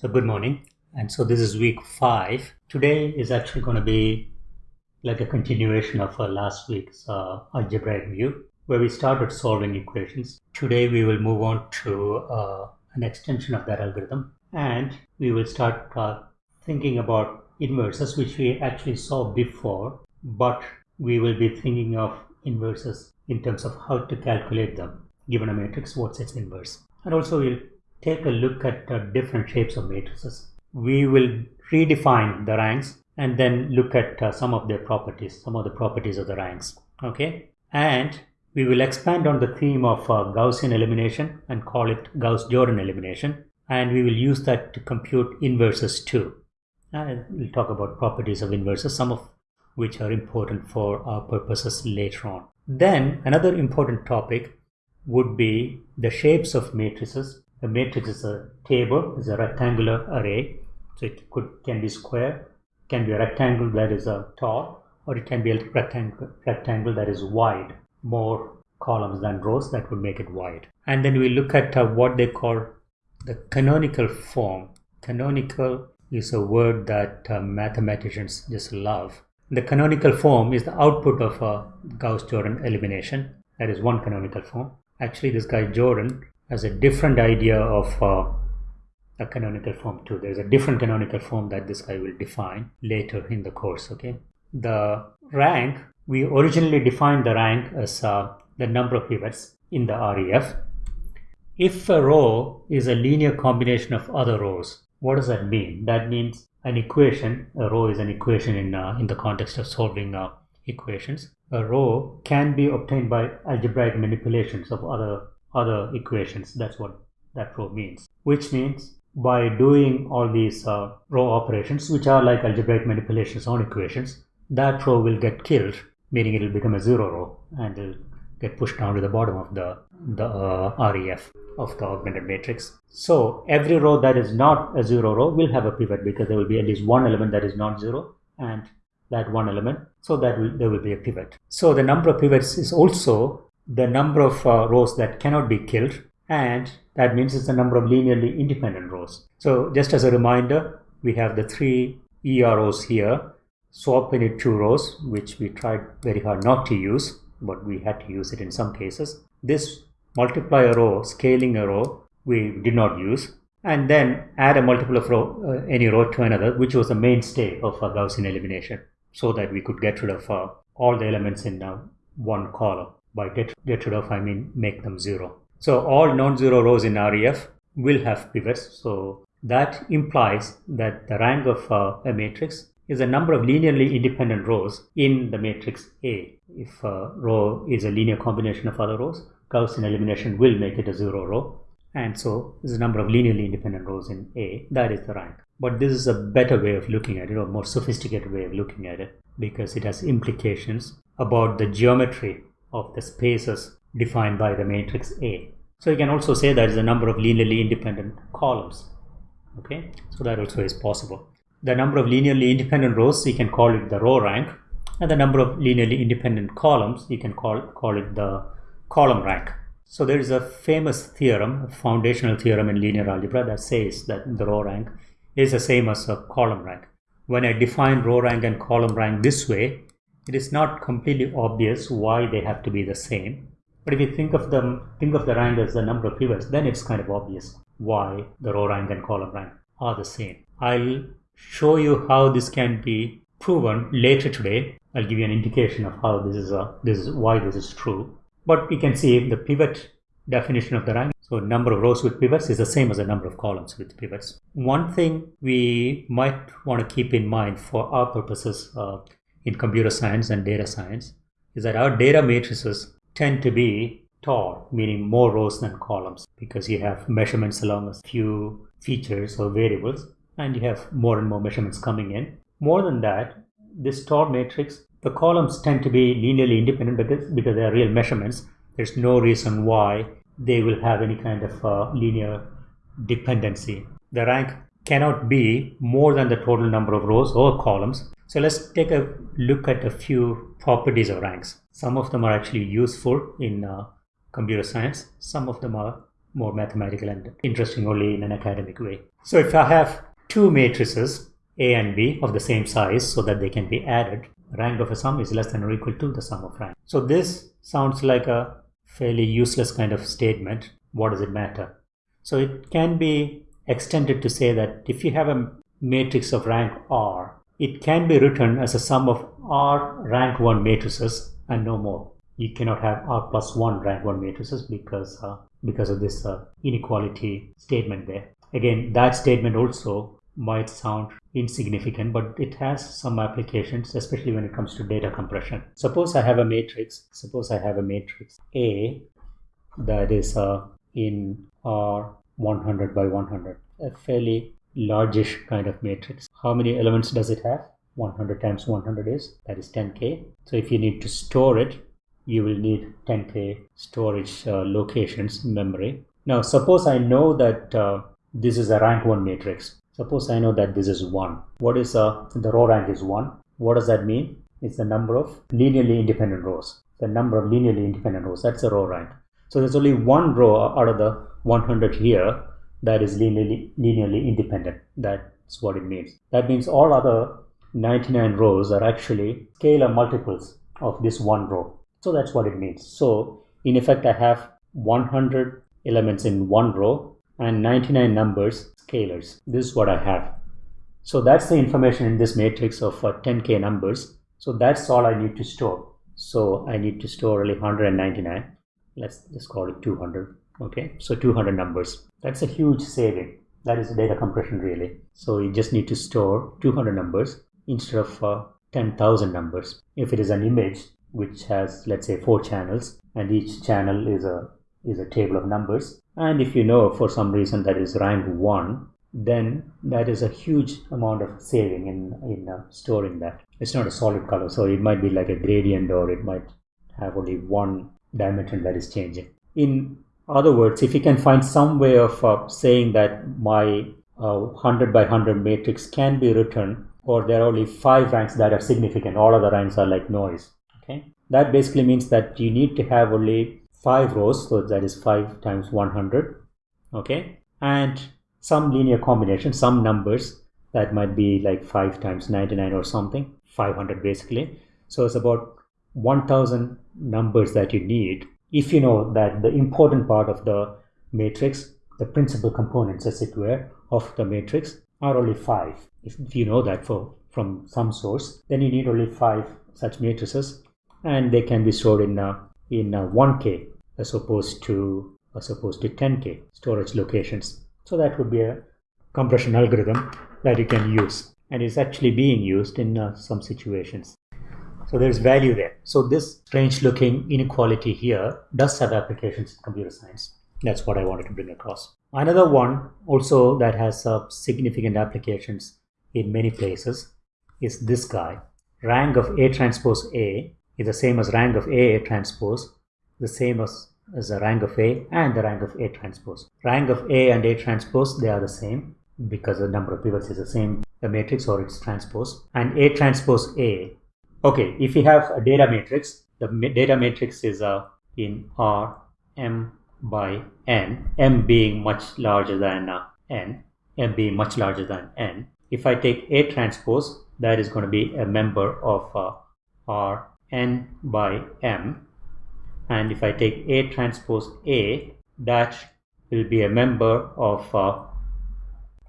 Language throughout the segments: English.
So good morning. And so this is week five. Today is actually going to be like a continuation of our last week's uh, algebraic view where we started solving equations. Today we will move on to uh, an extension of that algorithm and we will start uh, thinking about inverses which we actually saw before but we will be thinking of inverses in terms of how to calculate them given a matrix what's its inverse and also we'll take a look at uh, different shapes of matrices. We will redefine the ranks and then look at uh, some of their properties, some of the properties of the ranks. Okay, and we will expand on the theme of uh, Gaussian elimination and call it Gauss-Jordan elimination, and we will use that to compute inverses too. And we'll talk about properties of inverses, some of which are important for our purposes later on. Then another important topic would be the shapes of matrices a matrix is a table, is a rectangular array. So it could can be square, can be a rectangle that is a tall, or it can be a rectangle, rectangle that is wide, more columns than rows that would make it wide. And then we look at uh, what they call the canonical form. Canonical is a word that uh, mathematicians just love. The canonical form is the output of a Gauss-Jordan elimination. That is one canonical form. Actually, this guy Jordan has a different idea of uh, a canonical form too. There's a different canonical form that this guy will define later in the course. Okay, the rank we originally defined the rank as uh, the number of pivots in the REF. If a row is a linear combination of other rows, what does that mean? That means an equation. A row is an equation in uh, in the context of solving uh, equations. A row can be obtained by algebraic manipulations of other other equations. That's what that row means. Which means by doing all these uh, row operations, which are like algebraic manipulations on equations, that row will get killed, meaning it will become a zero row and it'll get pushed down to the bottom of the, the uh, REF of the augmented matrix. So every row that is not a zero row will have a pivot because there will be at least one element that is not zero and that one element. So that will, there will be a pivot. So the number of pivots is also the number of uh, rows that cannot be killed and that means it's the number of linearly independent rows. So just as a reminder, we have the three EROs here, swap init two rows, which we tried very hard not to use, but we had to use it in some cases. This multiply a row, scaling a row, we did not use. And then add a multiple of row, uh, any row to another, which was the mainstay of Gaussian elimination, so that we could get rid of uh, all the elements in uh, one column. By get, get rid of, I mean make them zero. So all non-zero rows in REF will have pivots. So that implies that the rank of uh, a matrix is the number of linearly independent rows in the matrix A. If a row is a linear combination of other rows, Gaussian elimination will make it a zero row. And so is the number of linearly independent rows in A. That is the rank. But this is a better way of looking at it or more sophisticated way of looking at it because it has implications about the geometry of the spaces defined by the matrix A. So you can also say that is the number of linearly independent columns. Okay, so that also is possible. The number of linearly independent rows, you can call it the row rank, and the number of linearly independent columns, you can call, call it the column rank. So there is a famous theorem, a foundational theorem in linear algebra that says that the row rank is the same as a column rank. When I define row rank and column rank this way, it is not completely obvious why they have to be the same. But if you think of them, think of the rank as the number of pivots, then it's kind of obvious why the row rank and column rank are the same. I'll show you how this can be proven later today. I'll give you an indication of how this is a, this is why this is true. But we can see the pivot definition of the rank. So number of rows with pivots is the same as the number of columns with pivots. One thing we might want to keep in mind for our purposes uh, in computer science and data science is that our data matrices tend to be tall, meaning more rows than columns, because you have measurements along a few features or variables, and you have more and more measurements coming in. More than that, this tall matrix, the columns tend to be linearly independent because, because they are real measurements. There's no reason why they will have any kind of uh, linear dependency. The rank cannot be more than the total number of rows or columns so let's take a look at a few properties of ranks. Some of them are actually useful in uh, computer science. Some of them are more mathematical and interesting only in an academic way. So if I have two matrices, A and B, of the same size so that they can be added, rank of a sum is less than or equal to the sum of rank. So this sounds like a fairly useless kind of statement. What does it matter? So it can be extended to say that if you have a matrix of rank R, it can be written as a sum of R rank 1 matrices and no more. You cannot have R plus 1 rank 1 matrices because, uh, because of this uh, inequality statement there. Again, that statement also might sound insignificant, but it has some applications, especially when it comes to data compression. Suppose I have a matrix, suppose I have a matrix A that is uh, in R 100 by 100, a fairly largish kind of matrix. How many elements does it have? 100 times 100 is, that is 10k. So if you need to store it, you will need 10k storage uh, locations memory. Now suppose I know that uh, this is a rank 1 matrix. Suppose I know that this is 1. What is uh, the row rank is 1. What does that mean? It's the number of linearly independent rows. The number of linearly independent rows, that's a row rank. So there's only one row out of the 100 here that is linearly, linearly independent. That's what it means. That means all other 99 rows are actually scalar multiples of this one row. So that's what it means. So in effect, I have 100 elements in one row and 99 numbers scalars. This is what I have. So that's the information in this matrix of uh, 10k numbers. So that's all I need to store. So I need to store only 199. Let's just call it 200 okay so 200 numbers. That's a huge saving. That is data compression really. So you just need to store 200 numbers instead of uh, 10,000 numbers. If it is an image which has let's say four channels and each channel is a is a table of numbers and if you know for some reason that is rank 1 then that is a huge amount of saving in in uh, storing that. It's not a solid color so it might be like a gradient or it might have only one dimension that is changing. In other words, if you can find some way of uh, saying that my uh, 100 by 100 matrix can be written or there are only five ranks that are significant, all other ranks are like noise. Okay, That basically means that you need to have only five rows, so that is 5 times 100. Okay, and some linear combination, some numbers that might be like 5 times 99 or something, 500 basically. So it's about 1000 numbers that you need if you know that the important part of the matrix, the principal components as it were of the matrix are only five. If, you know that for, from some source, then you need only five such matrices and they can be stored in, uh, in uh, 1K as opposed to as opposed to 10K storage locations. So that would be a compression algorithm that you can use and is actually being used in uh, some situations. So there's value there. So this strange looking inequality here does have applications in computer science. That's what I wanted to bring across. Another one also that has uh, significant applications in many places is this guy. Rank of A transpose A is the same as rank of A, A transpose, the same as, as the rank of A and the rank of A transpose. Rank of A and A transpose, they are the same because the number of pivots is the same, the matrix or its transpose. And A transpose A Okay, if we have a data matrix, the data matrix is uh, in R m by n, m being much larger than uh, n, m being much larger than n. If I take A transpose, that is going to be a member of uh, R n by m. And if I take A transpose A, that will be a member of uh,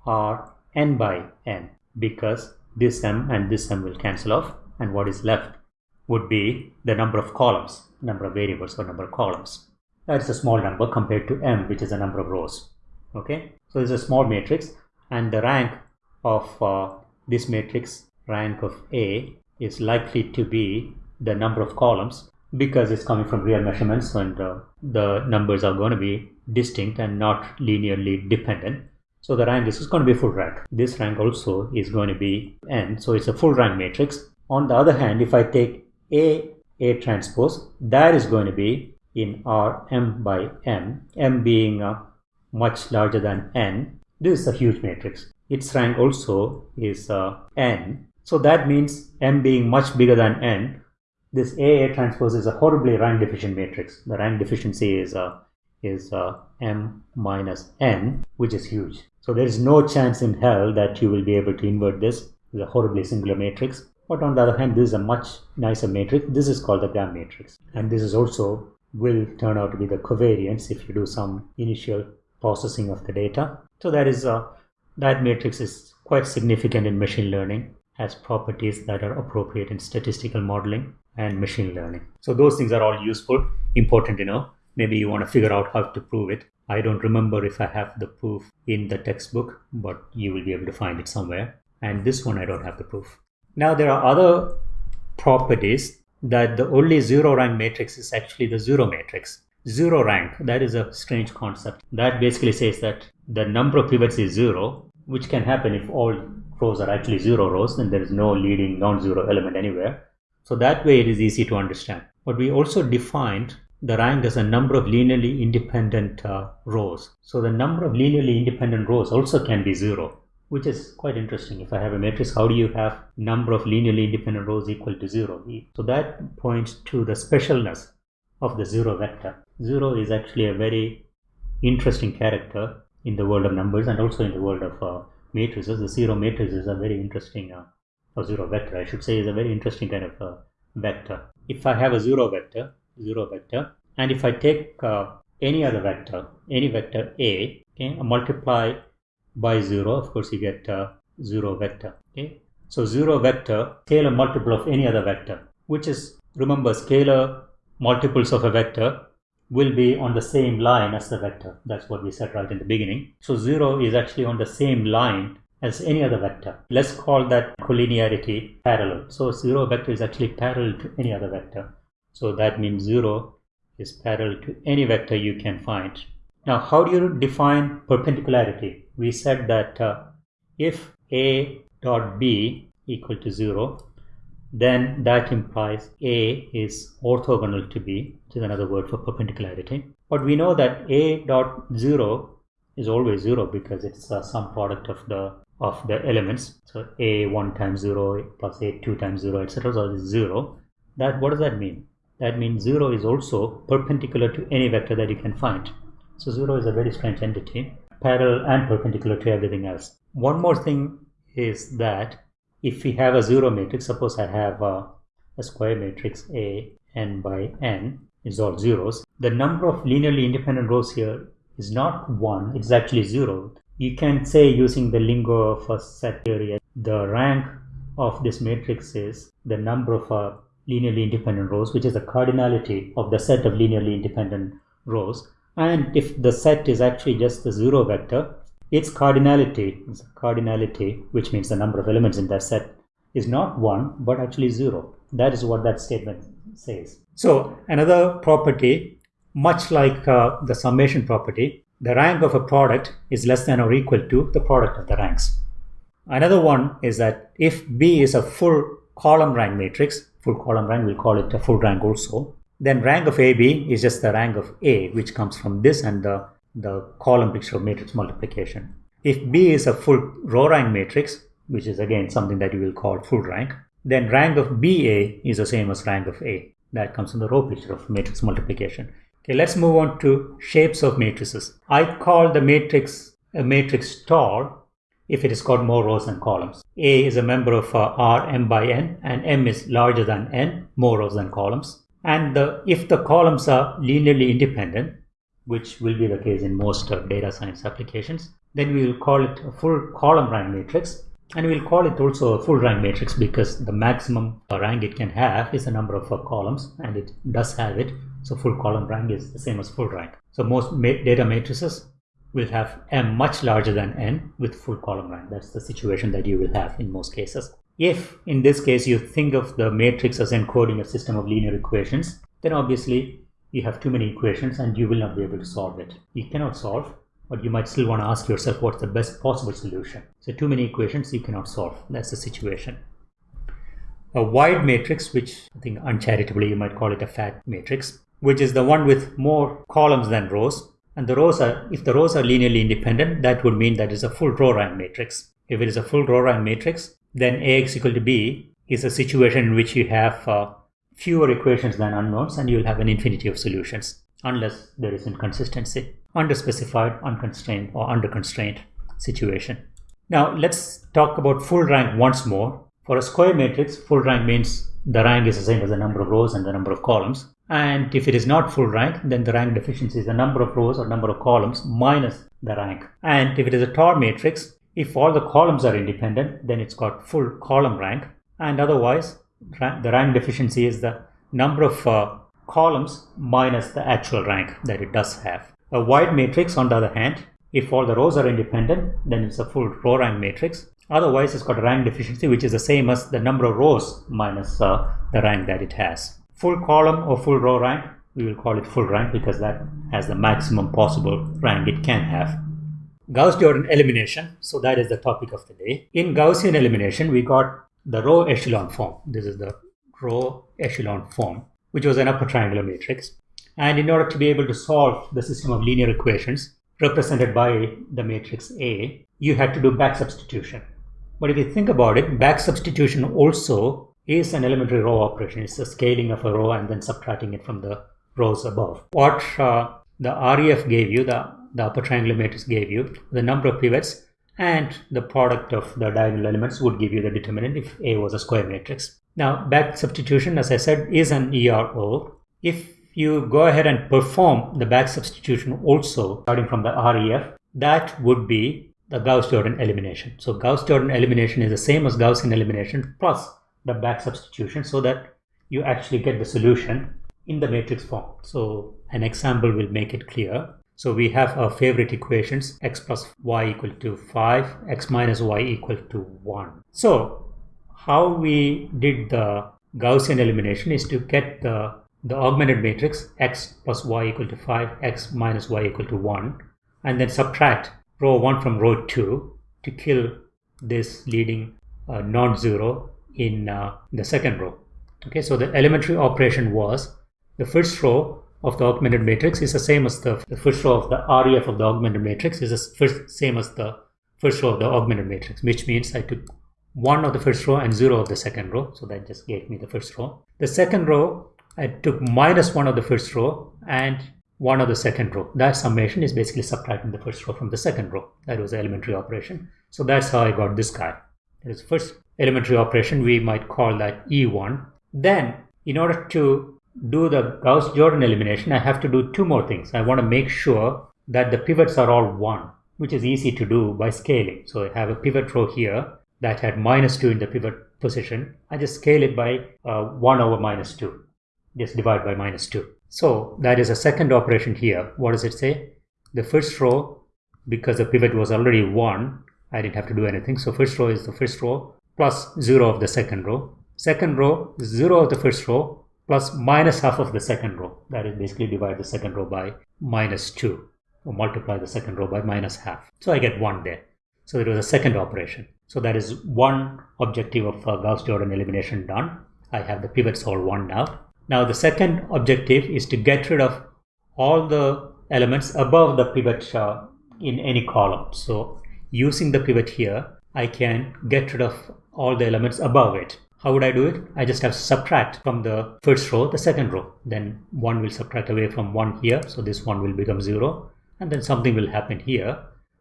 R n by n because this m and this m will cancel off and what is left would be the number of columns, number of variables or number of columns. That's a small number compared to m, which is the number of rows. Okay, so it's a small matrix, and the rank of uh, this matrix, rank of A, is likely to be the number of columns because it's coming from real measurements and uh, the numbers are going to be distinct and not linearly dependent. So the rank this is going to be full rank. This rank also is going to be n. So it's a full rank matrix on the other hand, if I take A, A transpose, that is going to be in R m by m, m being uh, much larger than n. This is a huge matrix. Its rank also is uh, n. So that means m being much bigger than n. This A, A transpose is a horribly rank deficient matrix. The rank deficiency is uh, is uh, m minus n, which is huge. So there is no chance in hell that you will be able to invert this. It's a horribly singular matrix. But on the other hand, this is a much nicer matrix. This is called the Gram matrix. And this is also will turn out to be the covariance if you do some initial processing of the data. So that is uh, that matrix is quite significant in machine learning has properties that are appropriate in statistical modeling and machine learning. So those things are all useful, important to know. Maybe you want to figure out how to prove it. I don't remember if I have the proof in the textbook, but you will be able to find it somewhere. And this one I don't have the proof. Now there are other properties that the only zero rank matrix is actually the zero matrix. Zero rank, that is a strange concept. That basically says that the number of pivots is zero, which can happen if all rows are actually zero rows, then there is no leading non-zero element anywhere. So that way it is easy to understand. But we also defined the rank as a number of linearly independent uh, rows. So the number of linearly independent rows also can be zero, which is quite interesting. If I have a matrix, how do you have number of linearly independent rows equal to zero? So that points to the specialness of the zero vector. Zero is actually a very interesting character in the world of numbers and also in the world of uh, matrices. The zero matrix is a very interesting, uh, or zero vector, I should say, is a very interesting kind of uh, vector. If I have a zero vector, zero vector, and if I take uh, any other vector, any vector A, okay, multiply by zero, of course, you get uh, zero vector. Okay, so zero vector, scalar multiple of any other vector, which is remember scalar multiples of a vector will be on the same line as the vector. That's what we said right in the beginning. So 0 is actually on the same line as any other vector. Let's call that collinearity parallel. So 0 vector is actually parallel to any other vector. So that means 0 is parallel to any vector you can find. Now, how do you define perpendicularity? We said that uh, if a dot b equal to 0, then that implies A is orthogonal to B, which is another word for perpendicularity. But we know that A dot 0 is always 0 because it's a sum product of the of the elements. So A 1 times 0 plus A 2 times 0, etc. So it's 0. That What does that mean? That means 0 is also perpendicular to any vector that you can find. So 0 is a very strange entity, parallel and perpendicular to everything else. One more thing is that if we have a zero matrix, suppose I have a, a square matrix A n by n is all zeros, the number of linearly independent rows here is not 1, it's actually 0. You can say using the lingo of a set theory, the rank of this matrix is the number of uh, linearly independent rows, which is the cardinality of the set of linearly independent rows. And if the set is actually just the zero vector, its cardinality, cardinality, which means the number of elements in that set, is not 1 but actually 0. That is what that statement says. So another property, much like uh, the summation property, the rank of a product is less than or equal to the product of the ranks. Another one is that if B is a full column rank matrix, full column rank, we'll call it a full rank also, then rank of AB is just the rank of A, which comes from this and the the column picture of matrix multiplication. If B is a full row rank matrix, which is again something that you will call full rank, then rank of BA is the same as rank of A. That comes from the row picture of matrix multiplication. Okay, let's move on to shapes of matrices. I call the matrix a matrix tall if it has got more rows than columns. A is a member of uh, R m by n and m is larger than n, more rows than columns. And the, if the columns are linearly independent, which will be the case in most data science applications. Then we will call it a full column rank matrix. And we'll call it also a full rank matrix because the maximum rank it can have is the number of uh, columns and it does have it. So full column rank is the same as full rank. So most ma data matrices will have m much larger than n with full column rank. That's the situation that you will have in most cases. If in this case you think of the matrix as encoding a system of linear equations, then obviously you have too many equations and you will not be able to solve it. You cannot solve, but you might still want to ask yourself what's the best possible solution. So too many equations you cannot solve. That's the situation. A wide matrix, which I think uncharitably you might call it a fat matrix, which is the one with more columns than rows. And the rows are, if the rows are linearly independent, that would mean that it's a full row rank matrix. If it is a full row rank matrix, then Ax equal to B is a situation in which you have uh, fewer equations than unknowns and you will have an infinity of solutions. unless there is inconsistency, underspecified, unconstrained, or under constraint situation. Now let's talk about full rank once more. For a square matrix, full rank means the rank is the same as the number of rows and the number of columns. And if it is not full rank, then the rank deficiency is the number of rows or number of columns minus the rank. And if it is a tall matrix, if all the columns are independent, then it's got full column rank. And otherwise, the rank deficiency is the number of uh, columns minus the actual rank that it does have. A wide matrix, on the other hand, if all the rows are independent, then it's a full row rank matrix. Otherwise, it's got a rank deficiency, which is the same as the number of rows minus uh, the rank that it has. Full column or full row rank, we will call it full rank because that has the maximum possible rank it can have. Gauss-Jordan elimination, so that is the topic of the day. In Gaussian elimination, we got the row echelon form. This is the row echelon form, which was an upper triangular matrix. And in order to be able to solve the system of linear equations, represented by the matrix A, you had to do back substitution. But if you think about it, back substitution also is an elementary row operation. It's a scaling of a row and then subtracting it from the rows above. What uh, the REF gave you, the, the upper triangular matrix gave you, the number of pivots and the product of the diagonal elements would give you the determinant if A was a square matrix. Now, back substitution, as I said, is an ERO. If you go ahead and perform the back substitution also starting from the REF, that would be the Gauss-Jordan elimination. So Gauss-Jordan elimination is the same as Gaussian elimination plus the back substitution so that you actually get the solution in the matrix form. So an example will make it clear. So we have our favorite equations x plus y equal to 5, x minus y equal to 1. So how we did the Gaussian elimination is to get the the augmented matrix x plus y equal to 5, x minus y equal to 1, and then subtract row 1 from row 2 to kill this leading uh, non-zero in uh, the second row. Okay, so the elementary operation was the first row of the augmented matrix is the same as the, the first row of the REF of the augmented matrix is the first, same as the first row of the augmented matrix, which means I took 1 of the first row and 0 of the second row. So that just gave me the first row. The second row I took minus one of the first row and one of the second row. That summation is basically subtracting the first row from the second row. That was the elementary operation. So that's how I got this guy. That is first elementary operation. We might call that E1. Then in order to do the Gauss-Jordan elimination, I have to do two more things. I want to make sure that the pivots are all 1, which is easy to do by scaling. So I have a pivot row here that had minus 2 in the pivot position. I just scale it by uh, 1 over minus 2 just divide by minus 2. So that is a second operation here. What does it say? The first row, because the pivot was already 1, I didn't have to do anything. So first row is the first row plus 0 of the second row. Second row, 0 of the first row plus minus half of the second row. That is basically divide the second row by minus 2 or multiply the second row by minus half. So I get 1 there. So it was a second operation. So that is one objective of uh, Gauss-Jordan elimination done. I have the pivots all 1 now. Now the second objective is to get rid of all the elements above the pivot uh, in any column. So using the pivot here, I can get rid of all the elements above it. How would I do it? I just have subtract from the first row the second row. Then one will subtract away from one here. So this one will become zero. And then something will happen here.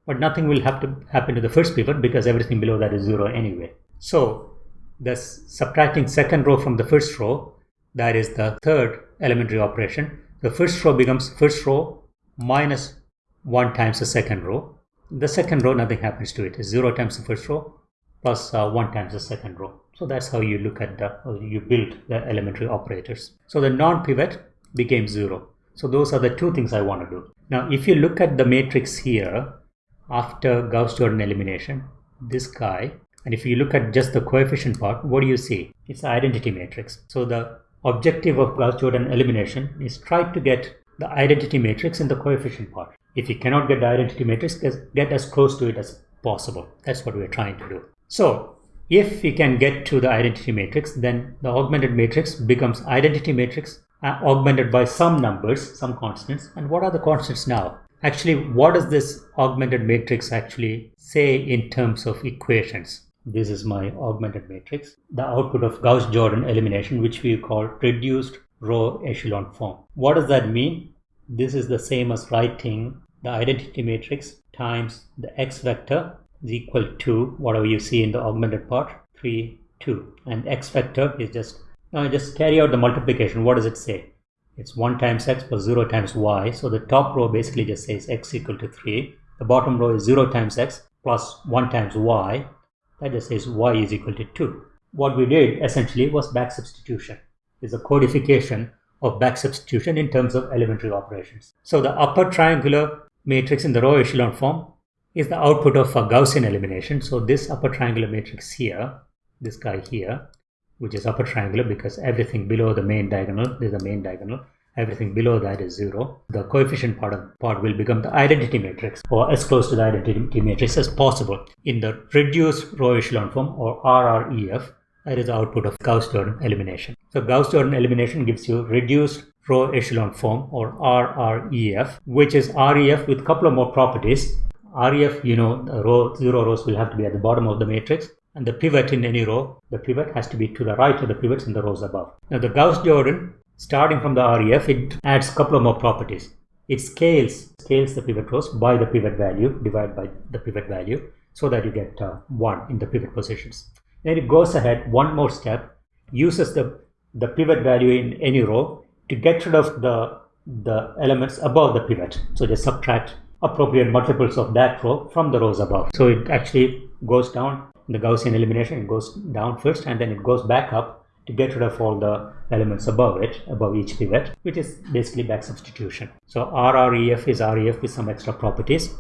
But nothing will have to happen to the first pivot because everything below that is zero anyway. So this subtracting second row from the first row that is the third elementary operation. The first row becomes first row minus 1 times the second row. The second row, nothing happens to it. It's 0 times the first row plus, uh, 1 times the second row. So that's how you look at the, uh, you build the elementary operators. So the non-pivot became 0. So those are the two things I want to do. Now, if you look at the matrix here, after Gauss-Jordan elimination, this guy, and if you look at just the coefficient part, what do you see? It's the identity matrix. So the objective of Gauss-Jordan elimination is try to get the identity matrix in the coefficient part. If you cannot get the identity matrix, get as close to it as possible. That's what we're trying to do. So if we can get to the identity matrix, then the augmented matrix becomes identity matrix uh, augmented by some numbers, some constants. And what are the constants now? Actually, what does this augmented matrix actually say in terms of equations? This is my augmented matrix. The output of Gauss-Jordan elimination, which we call reduced row echelon form. What does that mean? this is the same as writing the identity matrix times the x vector is equal to whatever you see in the augmented part 3 2 and x vector is just now just carry out the multiplication. What does it say? It's 1 times x plus 0 times y. So the top row basically just says x equal to 3 the bottom row is 0 times x plus 1 times y. That just says y is equal to 2 what we did essentially was back substitution. Is a codification of back substitution in terms of elementary operations. So the upper triangular matrix in the row echelon form is the output of a Gaussian elimination. So this upper triangular matrix here, this guy here, which is upper triangular because everything below the main diagonal, is the main diagonal, everything below that is zero. The coefficient part of part will become the identity matrix or as close to the identity matrix as possible in the reduced row echelon form or RREF. That is the output of Gauss-Jordan elimination. So Gauss-Jordan elimination gives you reduced row echelon form or RREF, which is REF with a couple of more properties. REF, you know, the row zero rows will have to be at the bottom of the matrix, and the pivot in any row, the pivot has to be to the right of the pivots in the rows above. Now, the Gauss-Jordan, starting from the REF, it adds a couple of more properties. It scales scales the pivot rows by the pivot value, divided by the pivot value, so that you get uh, one in the pivot positions. Then it goes ahead one more step, uses the the pivot value in any row to get rid of the the elements above the pivot. So just subtract appropriate multiples of that row from the rows above. So it actually goes down the Gaussian elimination, goes down first and then it goes back up to get rid of all the elements above it, above each pivot, which is basically back substitution. So RREF is REF with some extra properties.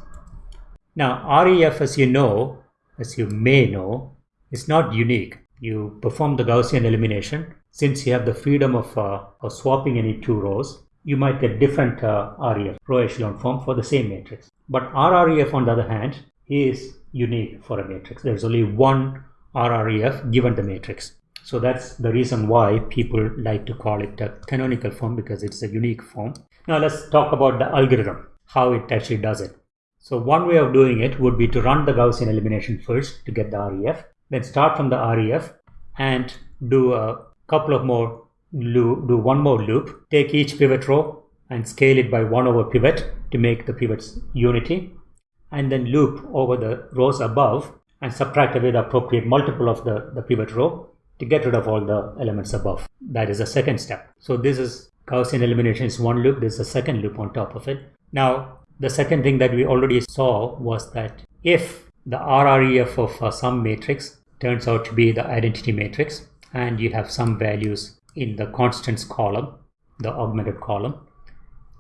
Now REF as you know, as you may know, is not unique. You perform the Gaussian elimination since you have the freedom of, uh, of swapping any two rows you might get different uh, REF, row echelon form for the same matrix. But RREF on the other hand is unique for a matrix. There's only one RREF given the matrix. So that's the reason why people like to call it a canonical form because it's a unique form. Now let's talk about the algorithm, how it actually does it. So one way of doing it would be to run the Gaussian elimination first to get the REF, then start from the REF and do a couple of more do one more loop, take each pivot row and scale it by 1 over pivot to make the pivots unity, and then loop over the rows above and subtract away the appropriate multiple of the, the pivot row to get rid of all the elements above. That is the second step. So this is Gaussian elimination is one loop, there's a second loop on top of it. Now, the second thing that we already saw was that if the RREF of uh, some matrix turns out to be the identity matrix and you have some values in the constants column, the augmented column,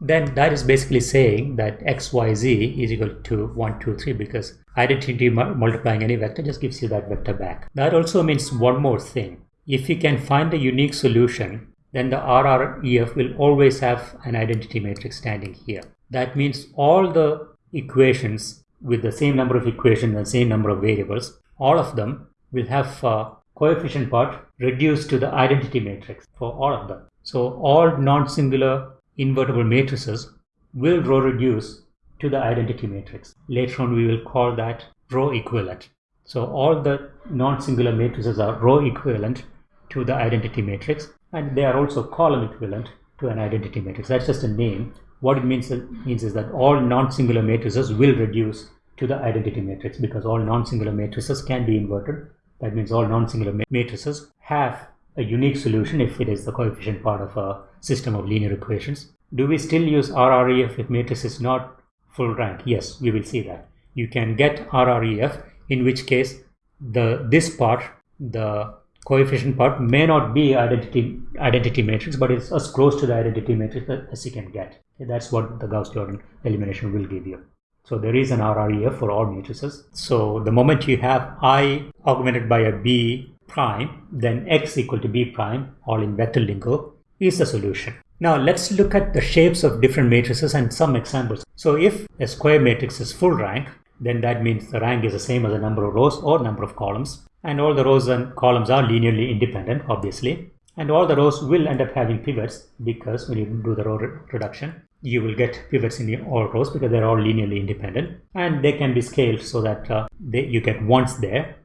then that is basically saying that xyz is equal to 1, 2, 3 because identity multiplying any vector just gives you that vector back. That also means one more thing. If you can find a unique solution, then the RREF will always have an identity matrix standing here. That means all the equations with the same number of equations and same number of variables, all of them will have uh, coefficient part reduced to the identity matrix for all of them. So all non-singular invertible matrices will row reduce to the identity matrix. Later on we will call that row equivalent. So all the non-singular matrices are row equivalent to the identity matrix and they are also column equivalent to an identity matrix. That's just a name. What it means, means is that all non-singular matrices will reduce to the identity matrix because all non-singular matrices can be inverted that means all non-singular matrices have a unique solution if it is the coefficient part of a system of linear equations. Do we still use RREF if matrix is not full rank? Yes, we will see that. You can get RREF in which case the this part, the coefficient part may not be identity identity matrix, but it's as close to the identity matrix as you can get. That's what the Gauss-Jordan elimination will give you. So there is an RREF for all matrices. So the moment you have I augmented by a B prime, then X equal to B prime, all in vector lingo, is the solution. Now let's look at the shapes of different matrices and some examples. So if a square matrix is full rank, then that means the rank is the same as the number of rows or number of columns. And all the rows and columns are linearly independent, obviously. And all the rows will end up having pivots because when you do the row re reduction, you will get pivots in all rows because they're all linearly independent and they can be scaled so that uh, they, you get ones there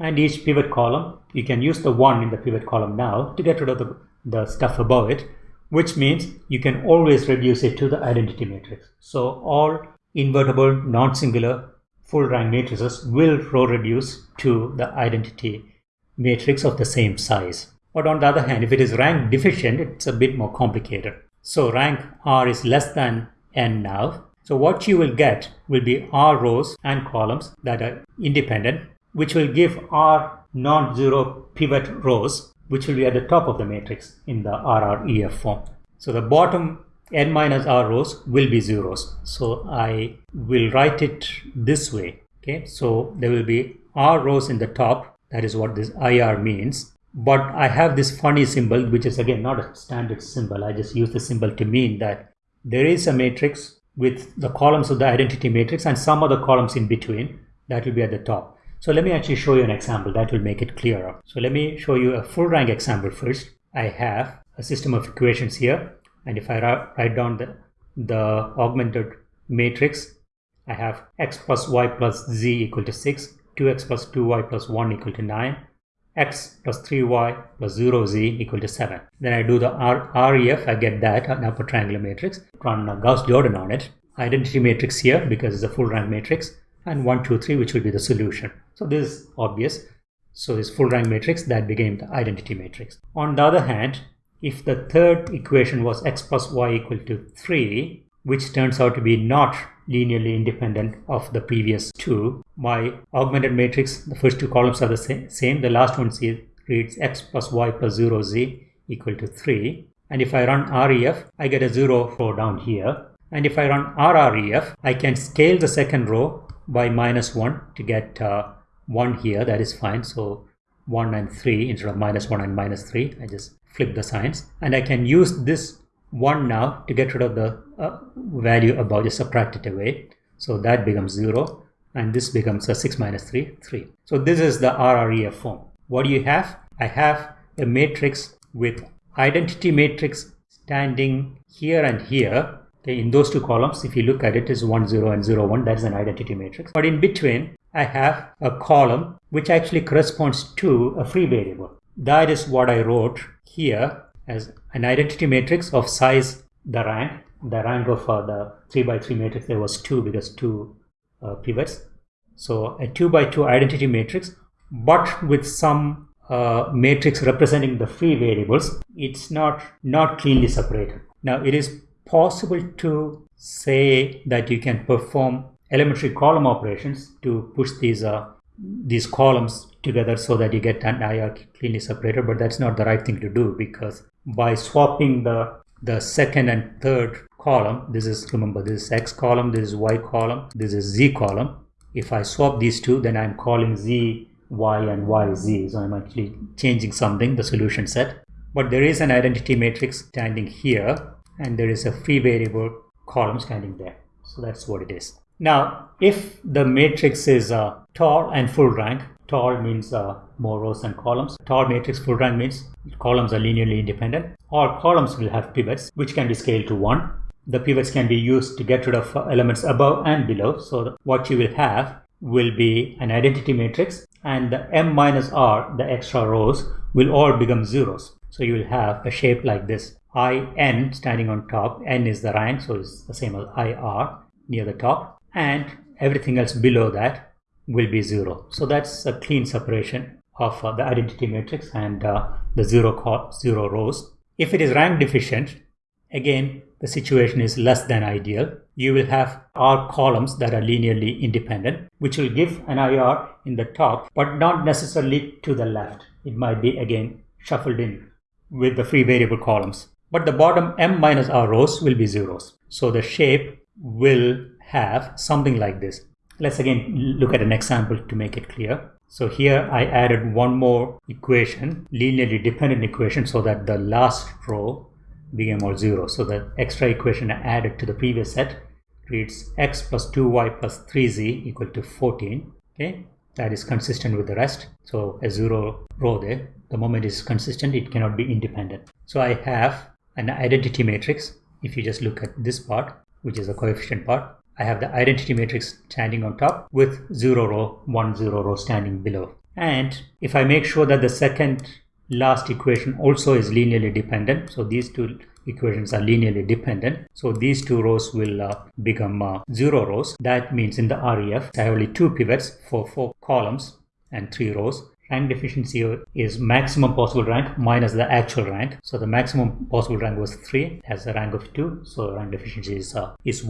and each pivot column you can use the one in the pivot column now to get rid of the, the stuff above it which means you can always reduce it to the identity matrix. So all invertible, non-singular, full rank matrices will row reduce to the identity matrix of the same size. But on the other hand, if it is rank deficient, it's a bit more complicated. So rank R is less than n now. So what you will get will be R rows and columns that are independent, which will give R non-zero pivot rows, which will be at the top of the matrix in the RREF form. So the bottom n minus r rows will be zeros. So I will write it this way. Okay, so there will be r rows in the top. That is what this IR means. But I have this funny symbol, which is again not a standard symbol. I just use the symbol to mean that there is a matrix with the columns of the identity matrix and some other columns in between that will be at the top. So let me actually show you an example that will make it clearer. So let me show you a full rank example first. I have a system of equations here and if I write down the, the augmented matrix I have x plus y plus z equal to 6 2x plus 2y plus 1 equal to 9 x plus 3y plus 0z equal to 7 then I do the R, REF I get that uh, an upper triangular matrix run a Gauss Jordan on it. Identity matrix here because it's a full rank matrix and 1 2 3 which will be the solution. So this is obvious. So this full rank matrix that became the identity matrix. On the other hand if the third equation was x plus y equal to 3, which turns out to be not linearly independent of the previous two, my augmented matrix, the first two columns are the same. The last one reads x plus y plus 0z equal to 3. And if I run REF, I get a 0 row down here. And if I run RREF, I can scale the second row by minus 1 to get uh, 1 here. That is fine. So 1 and 3 instead of minus 1 and minus 3. I just flip the signs and I can use this 1 now to get rid of the uh, value above, just subtract it away. So that becomes 0 and this becomes a 6 minus 3, 3. So this is the RREF form. What do you have? I have a matrix with identity matrix standing here and here. Okay, in those two columns, if you look at it, is 1, 0 and 0, 1. That is an identity matrix. But in between, I have a column which actually corresponds to a free variable. That is what I wrote here as an identity matrix of size the rank. The rank of uh, the 3 by 3 matrix there was 2 because 2 uh, pivots. So a 2 by 2 identity matrix but with some uh, matrix representing the free variables it's not not cleanly separated. Now it is possible to say that you can perform elementary column operations to push these uh, these columns together so that you get an IR cleanly separated but that's not the right thing to do because by swapping the the second and third column this is remember this is x column this is y column this is z column. If I swap these two then I'm calling z y and y z. So I'm actually changing something the solution set. But there is an identity matrix standing here and there is a free variable column standing there. So that's what it is. Now, if the matrix is uh, tall and full rank, tall means uh, more rows and columns. Tall matrix full rank means columns are linearly independent. All columns will have pivots, which can be scaled to 1. The pivots can be used to get rid of elements above and below. So what you will have will be an identity matrix and the m minus r, the extra rows, will all become zeros. So you will have a shape like this. in standing on top, n is the rank, so it's the same as ir near the top and everything else below that will be zero. So that's a clean separation of uh, the identity matrix and uh, the zero, zero rows. If it is rank deficient, again, the situation is less than ideal. You will have R columns that are linearly independent, which will give an IR in the top, but not necessarily to the left. It might be again shuffled in with the free variable columns. But the bottom M minus R rows will be zeros. So the shape will have something like this. Let's again look at an example to make it clear. So here I added one more equation, linearly dependent equation, so that the last row became all zero. So the extra equation I added to the previous set reads x plus 2y plus 3z equal to 14. Okay, that is consistent with the rest. So a zero row there. The moment is consistent, it cannot be independent. So I have an identity matrix. If you just look at this part, which is the coefficient part, I have the identity matrix standing on top with 0 row, 1 0 row standing below. And if I make sure that the second last equation also is linearly dependent, so these two equations are linearly dependent. So these two rows will uh, become uh, zero rows. That means in the REF, I have only two pivots for four columns and three rows. Rank deficiency is maximum possible rank minus the actual rank. So the maximum possible rank was 3 has a rank of 2. So rank deficiency is, uh, is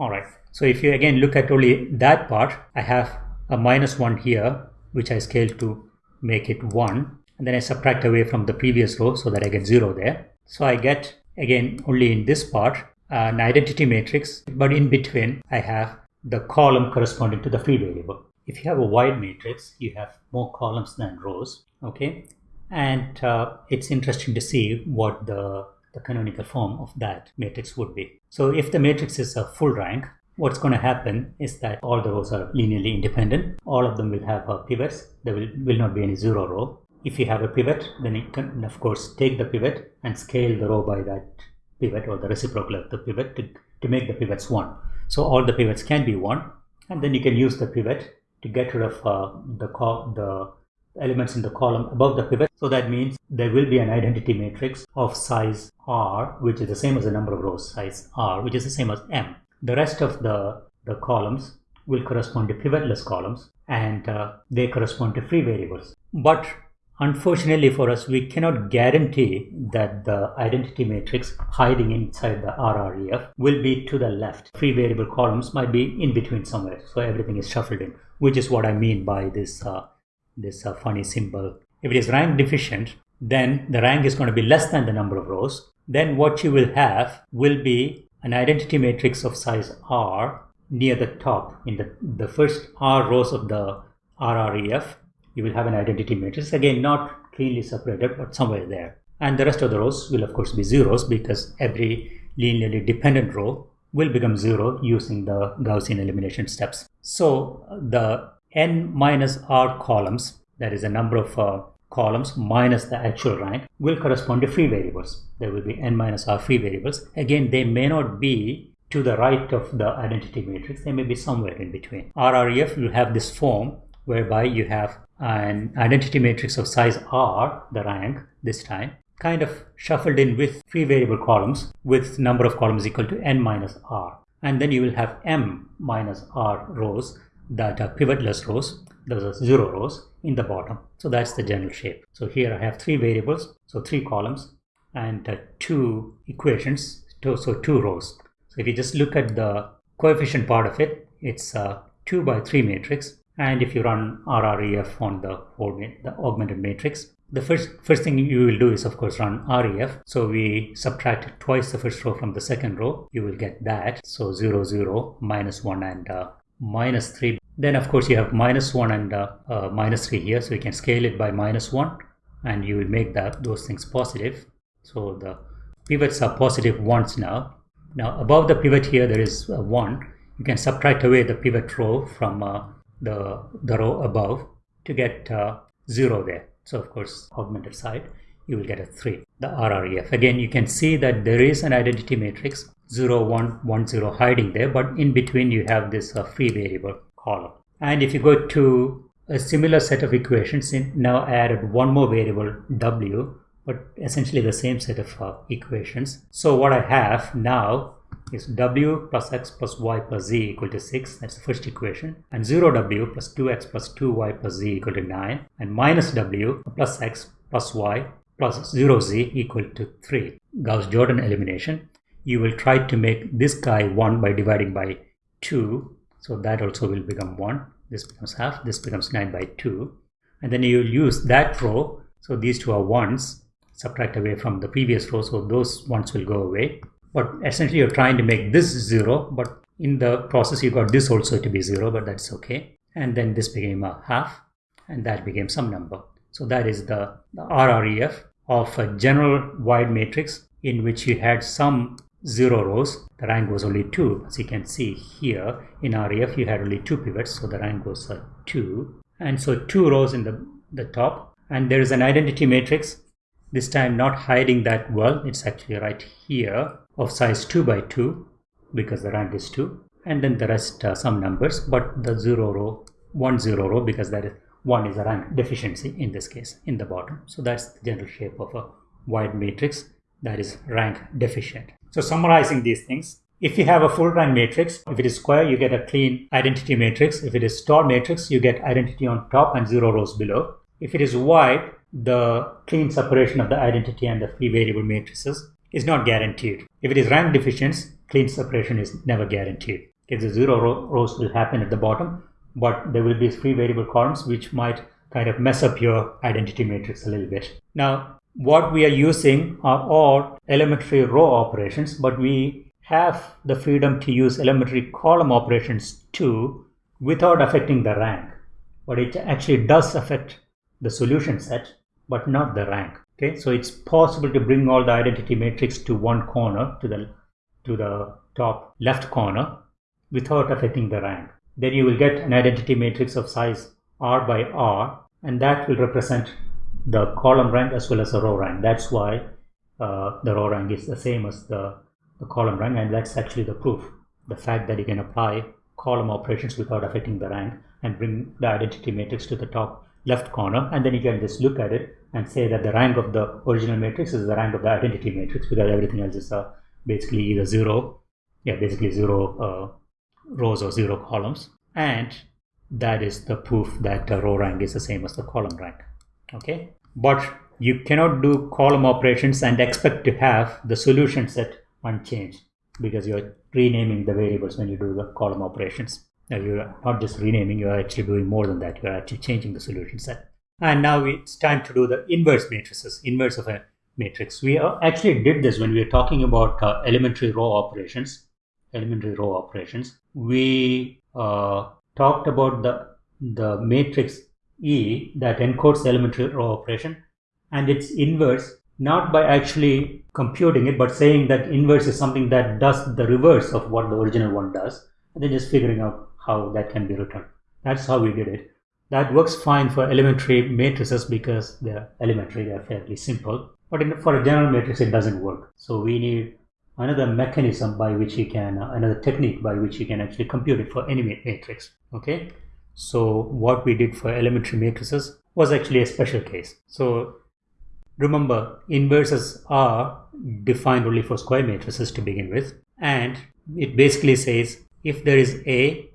1. Alright. So if you again look at only that part, I have a minus 1 here which I scale to make it 1 and then I subtract away from the previous row so that I get 0 there. So I get again only in this part an identity matrix but in between I have the column corresponding to the free variable. If you have a wide matrix you have more columns than rows okay and uh, it's interesting to see what the, the canonical form of that matrix would be. So if the matrix is a full rank what's going to happen is that all the rows are linearly independent. All of them will have pivots. There will, will not be any zero row. If you have a pivot, then you can, of course, take the pivot and scale the row by that pivot or the reciprocal of the pivot to, to make the pivots 1. So all the pivots can be 1 and then you can use the pivot to get rid of uh, the, the elements in the column above the pivot. So that means there will be an identity matrix of size r, which is the same as the number of rows, size r, which is the same as m. The rest of the, the columns will correspond to pivotless columns and uh, they correspond to free variables. But unfortunately for us, we cannot guarantee that the identity matrix hiding inside the RREF will be to the left. Free variable columns might be in between somewhere. So everything is shuffled in, which is what I mean by this, uh, this uh, funny symbol. If it is rank deficient, then the rank is going to be less than the number of rows. Then what you will have will be an identity matrix of size R near the top in the, the first R rows of the RREF, you will have an identity matrix. Again, not cleanly separated, but somewhere there. And the rest of the rows will of course be zeros because every linearly dependent row will become zero using the Gaussian elimination steps. So the n minus r columns, that is the number of uh, columns minus the actual rank will correspond to free variables. There will be n minus r free variables. Again, they may not be to the right of the identity matrix. They may be somewhere in between. RREF will have this form whereby you have an identity matrix of size r, the rank this time, kind of shuffled in with free variable columns with number of columns equal to n minus r. And then you will have m minus r rows that are pivotless rows those are zero rows in the bottom. So that's the general shape. So here I have three variables, so three columns and uh, two equations, two, so two rows. So if you just look at the coefficient part of it, it's a two by three matrix. And if you run RREF on the whole the augmented matrix, the first first thing you will do is of course run REF. So we subtract twice the first row from the second row. You will get that. So 0, 0, minus 1 and uh, minus 3 then of course you have minus 1 and uh, uh, minus 3 here. So you can scale it by minus 1 and you will make that those things positive. So the pivots are positive ones now. Now above the pivot here there is uh, 1. You can subtract away the pivot row from uh, the, the row above to get uh, 0 there. So of course augmented side you will get a 3, the RREF. Again you can see that there is an identity matrix 0, 1, 1, 0 hiding there but in between you have this uh, free variable column. And if you go to a similar set of equations, now I added one more variable w, but essentially the same set of uh, equations. So what I have now is w plus x plus y plus z equal to 6, that's the first equation, and 0w plus 2x plus 2y plus z equal to 9, and minus w plus x plus y plus 0z equal to 3. Gauss-Jordan elimination. You will try to make this guy 1 by dividing by 2 so that also will become 1. This becomes half. This becomes 9 by 2. And then you will use that row. So these two are 1s. Subtract away from the previous row. So those ones will go away. But essentially you're trying to make this 0. But in the process you got this also to be 0. But that's okay. And then this became a half. And that became some number. So that is the, the RREF of a general wide matrix in which you had some zero rows, the rank was only 2. As you can see here in REF, you had only two pivots, so the rank was uh, 2. And so two rows in the, the top. And there is an identity matrix, this time not hiding that well. It's actually right here of size 2 by 2 because the rank is 2. And then the rest uh, some numbers, but the 0 row, one zero row because that is 1 is a rank deficiency in this case in the bottom. So that's the general shape of a wide matrix that is rank deficient. So summarizing these things, if you have a full rank matrix, if it is square, you get a clean identity matrix. If it is tall matrix, you get identity on top and zero rows below. If it is wide, the clean separation of the identity and the free variable matrices is not guaranteed. If it is rank deficient, clean separation is never guaranteed. If the zero rows will happen at the bottom, but there will be free variable columns which might kind of mess up your identity matrix a little bit. Now, what we are using are all elementary row operations, but we have the freedom to use elementary column operations too without affecting the rank. But it actually does affect the solution set, but not the rank. Okay, so it's possible to bring all the identity matrix to one corner, to the to the top left corner, without affecting the rank. Then you will get an identity matrix of size r by r, and that will represent the column rank as well as the row rank. That's why uh, the row rank is the same as the, the column rank, and that's actually the proof. The fact that you can apply column operations without affecting the rank and bring the identity matrix to the top left corner and then you can just look at it and say that the rank of the original matrix is the rank of the identity matrix because everything else is uh, basically either zero yeah basically zero uh, rows or zero columns and that is the proof that the row rank is the same as the column rank okay but you cannot do column operations and expect to have the solution set unchanged because you're renaming the variables when you do the column operations now you're not just renaming, you're actually doing more than that. You're actually changing the solution set. And now it's time to do the inverse matrices, inverse of a matrix. We actually did this when we were talking about uh, elementary row operations, elementary row operations. We uh, talked about the, the matrix E that encodes elementary row operation and its inverse not by actually computing it, but saying that inverse is something that does the reverse of what the original one does, and then just figuring out how that can be written. That's how we did it. That works fine for elementary matrices because they're elementary, they're fairly simple. But in, for a general matrix, it doesn't work. So we need another mechanism by which you can, uh, another technique by which you can actually compute it for any matrix. Okay. So what we did for elementary matrices was actually a special case. So remember, inverses are defined only for square matrices to begin with. And it basically says if there is A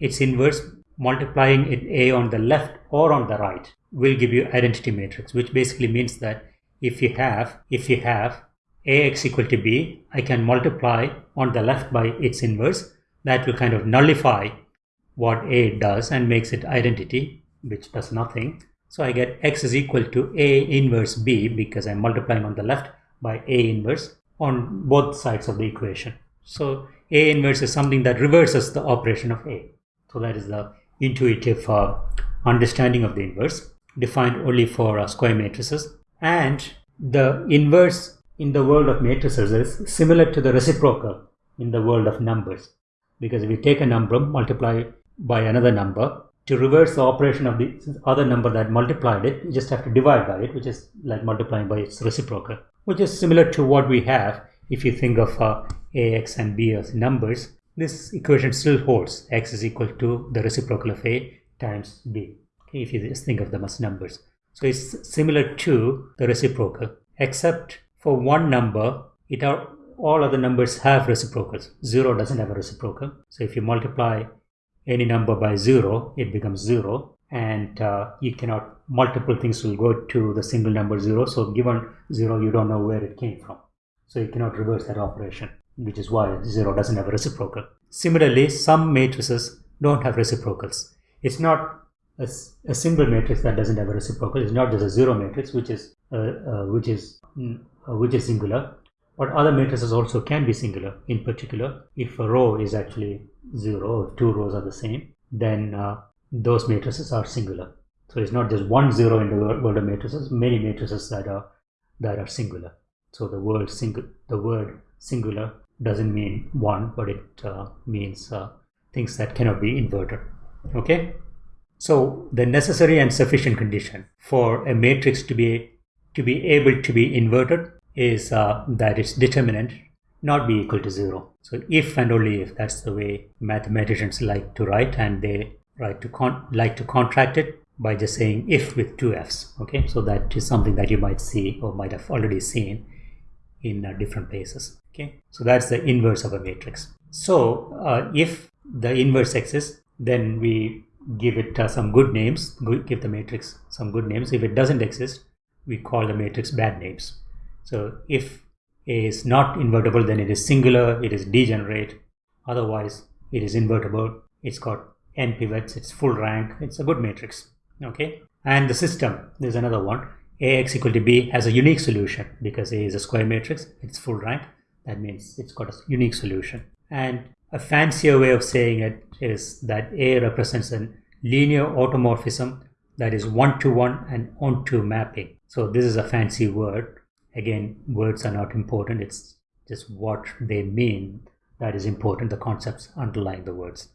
its inverse multiplying it a on the left or on the right will give you identity matrix which basically means that if you have if you have ax equal to b i can multiply on the left by its inverse that will kind of nullify what a does and makes it identity which does nothing so i get x is equal to a inverse b because i'm multiplying on the left by a inverse on both sides of the equation so a inverse is something that reverses the operation of a so that is the intuitive uh, understanding of the inverse defined only for uh, square matrices. And the inverse in the world of matrices is similar to the reciprocal in the world of numbers. Because if you take a number, multiply by another number, to reverse the operation of the other number that multiplied it, you just have to divide by it, which is like multiplying by its reciprocal, which is similar to what we have. If you think of uh, ax and b as numbers this equation still holds. X is equal to the reciprocal of a times b. Okay, if you just think of them as numbers. So it's similar to the reciprocal except for one number it are all other numbers have reciprocals. Zero doesn't have a reciprocal. So if you multiply any number by zero it becomes zero and uh, you cannot multiple things will go to the single number zero so given zero you don't know where it came from so you cannot reverse that operation which is why 0 doesn't have a reciprocal. Similarly, some matrices don't have reciprocals. It's not a, a single matrix that doesn't have a reciprocal. It's not just a zero matrix, which is uh, uh, which is uh, which is singular. But other matrices also can be singular. In particular, if a row is actually zero, or two rows are the same, then uh, those matrices are singular. So it's not just one zero in the world of matrices. Many matrices that are that are singular. So the word single, the word singular doesn't mean one, but it uh, means uh, things that cannot be inverted. Okay. So the necessary and sufficient condition for a matrix to be to be able to be inverted is uh, that its determinant not be equal to zero. So if and only if that's the way mathematicians like to write, and they write to con- like to contract it by just saying if with two f's. Okay, so that is something that you might see or might have already seen in uh, different places. Okay, so that's the inverse of a matrix. So uh, if the inverse exists, then we give it uh, some good names, give the matrix some good names. If it doesn't exist, we call the matrix bad names. So if is not invertible, then it is singular, it is degenerate. Otherwise, it is invertible. It's got n pivots, it's full rank, it's a good matrix. Okay, and the system, there's another one. Ax equal to B has a unique solution because A is a square matrix, it's full rank. That means it's got a unique solution. And a fancier way of saying it is that A represents a linear automorphism that is one-to-one and onto mapping. So this is a fancy word. Again, words are not important. It's just what they mean that is important, the concepts underlying the words.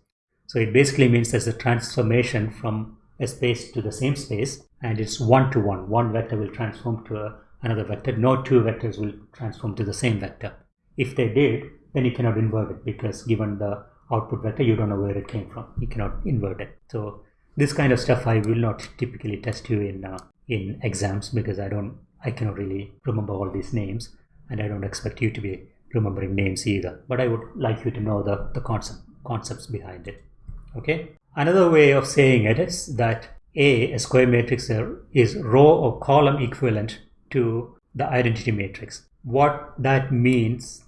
So it basically means there's a transformation from a space to the same space and it's one to one. One vector will transform to a, another vector. No two vectors will transform to the same vector. If they did, then you cannot invert it because given the output vector, you don't know where it came from. You cannot invert it. So this kind of stuff I will not typically test you in uh, in exams because I don't I cannot really remember all these names and I don't expect you to be remembering names either. But I would like you to know the, the concept concepts behind it. Okay. Another way of saying it is that A, a square matrix is row or column equivalent to the identity matrix. What that means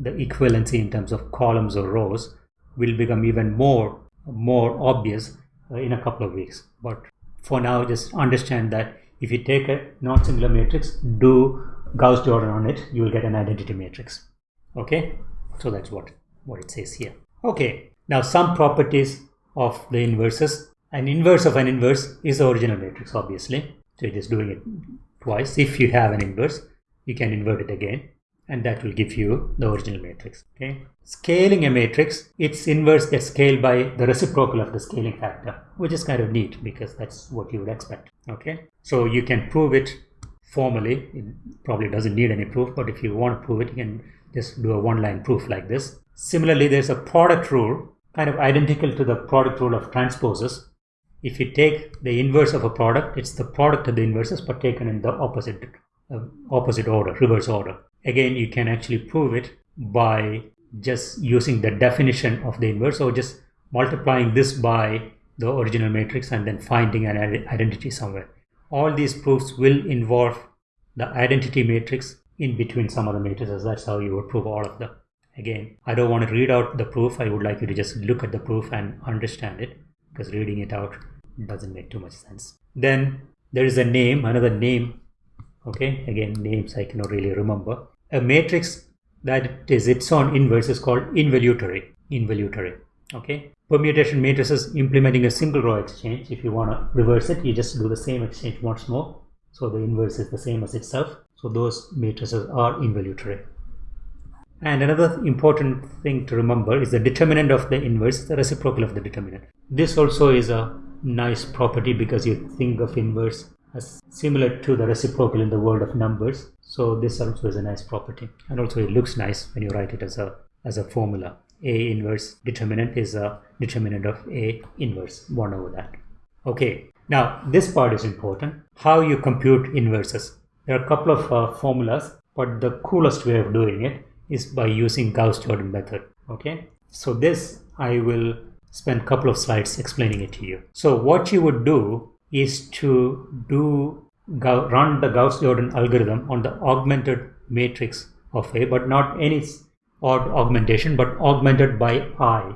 the equivalency in terms of columns or rows will become even more more obvious uh, in a couple of weeks but for now just understand that if you take a non-singular matrix do Gauss Jordan on it you will get an identity matrix. Okay? So that's what what it says here. Okay. Now some properties of the inverses. An inverse of an inverse is the original matrix obviously. So it is doing it twice. If you have an inverse you can invert it again and that will give you the original matrix. Okay. Scaling a matrix, its inverse gets scaled by the reciprocal of the scaling factor, which is kind of neat because that's what you would expect. Okay. So you can prove it formally. It probably doesn't need any proof, but if you want to prove it, you can just do a one-line proof like this. Similarly, there's a product rule, kind of identical to the product rule of transposes. If you take the inverse of a product, it's the product of the inverses, but taken in the opposite uh, opposite order, reverse order. Again, you can actually prove it by just using the definition of the inverse or just multiplying this by the original matrix and then finding an identity somewhere. All these proofs will involve the identity matrix in between some other matrices. That's how you would prove all of them. Again, I don't want to read out the proof. I would like you to just look at the proof and understand it because reading it out doesn't make too much sense. Then there is a name, another name okay again names I cannot really remember a matrix that is its own inverse is called involutory. Involutory okay? Permutation matrices implementing a single row exchange. If you want to reverse it you just do the same exchange once more. So the inverse is the same as itself. So those matrices are involutory. And another important thing to remember is the determinant of the inverse the reciprocal of the determinant. This also is a nice property because you think of inverse as similar to the reciprocal in the world of numbers. So this also is a nice property and also it looks nice when you write it as a as a formula. A inverse determinant is a determinant of A inverse 1 over that. Okay, now this part is important. How you compute inverses. There are a couple of uh, formulas, but the coolest way of doing it is by using Gauss-Jordan method. Okay, so this I will spend a couple of slides explaining it to you. So what you would do is to do run the Gauss-Jordan algorithm on the augmented matrix of A, but not any odd augmentation, but augmented by I.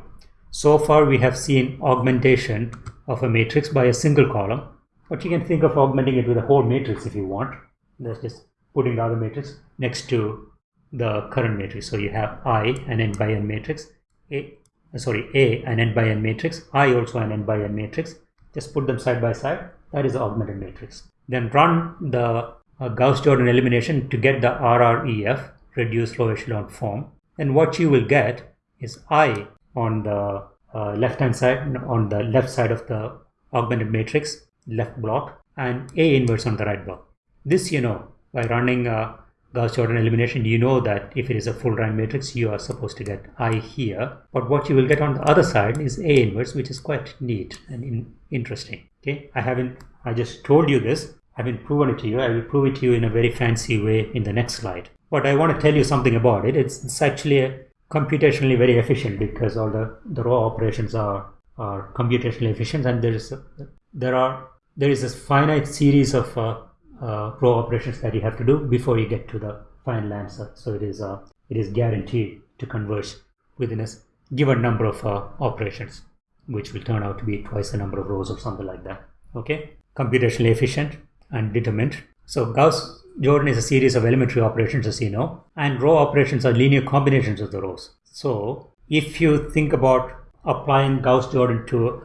So far we have seen augmentation of a matrix by a single column, but you can think of augmenting it with a whole matrix if you want. That's just putting the other matrix next to the current matrix. So you have I an n by n matrix, A, sorry, A an n by n matrix, I also an n by n matrix, just put them side by side. That is the augmented matrix. Then run the uh, Gauss-Jordan elimination to get the RREF reduced row echelon form. And what you will get is I on the uh, left hand side on the left side of the augmented matrix left block and A inverse on the right block. This you know by running uh, Gauss-Jordan elimination, you know that if it is a full rank matrix, you are supposed to get I here. But what you will get on the other side is A inverse, which is quite neat and in interesting. Okay, I haven't, I just told you this. I haven't proven it to you. I will prove it to you in a very fancy way in the next slide. but I want to tell you something about it. It's, it's actually a computationally very efficient because all the, the raw operations are, are computationally efficient and there is a, there are there is a finite series of uh, uh, row operations that you have to do before you get to the final answer. So it is uh, it is guaranteed to converge within a given number of uh, operations, which will turn out to be twice the number of rows or something like that. Okay, computationally efficient and determined. So Gauss Jordan is a series of elementary operations, as you know, and row operations are linear combinations of the rows. So if you think about applying Gauss Jordan to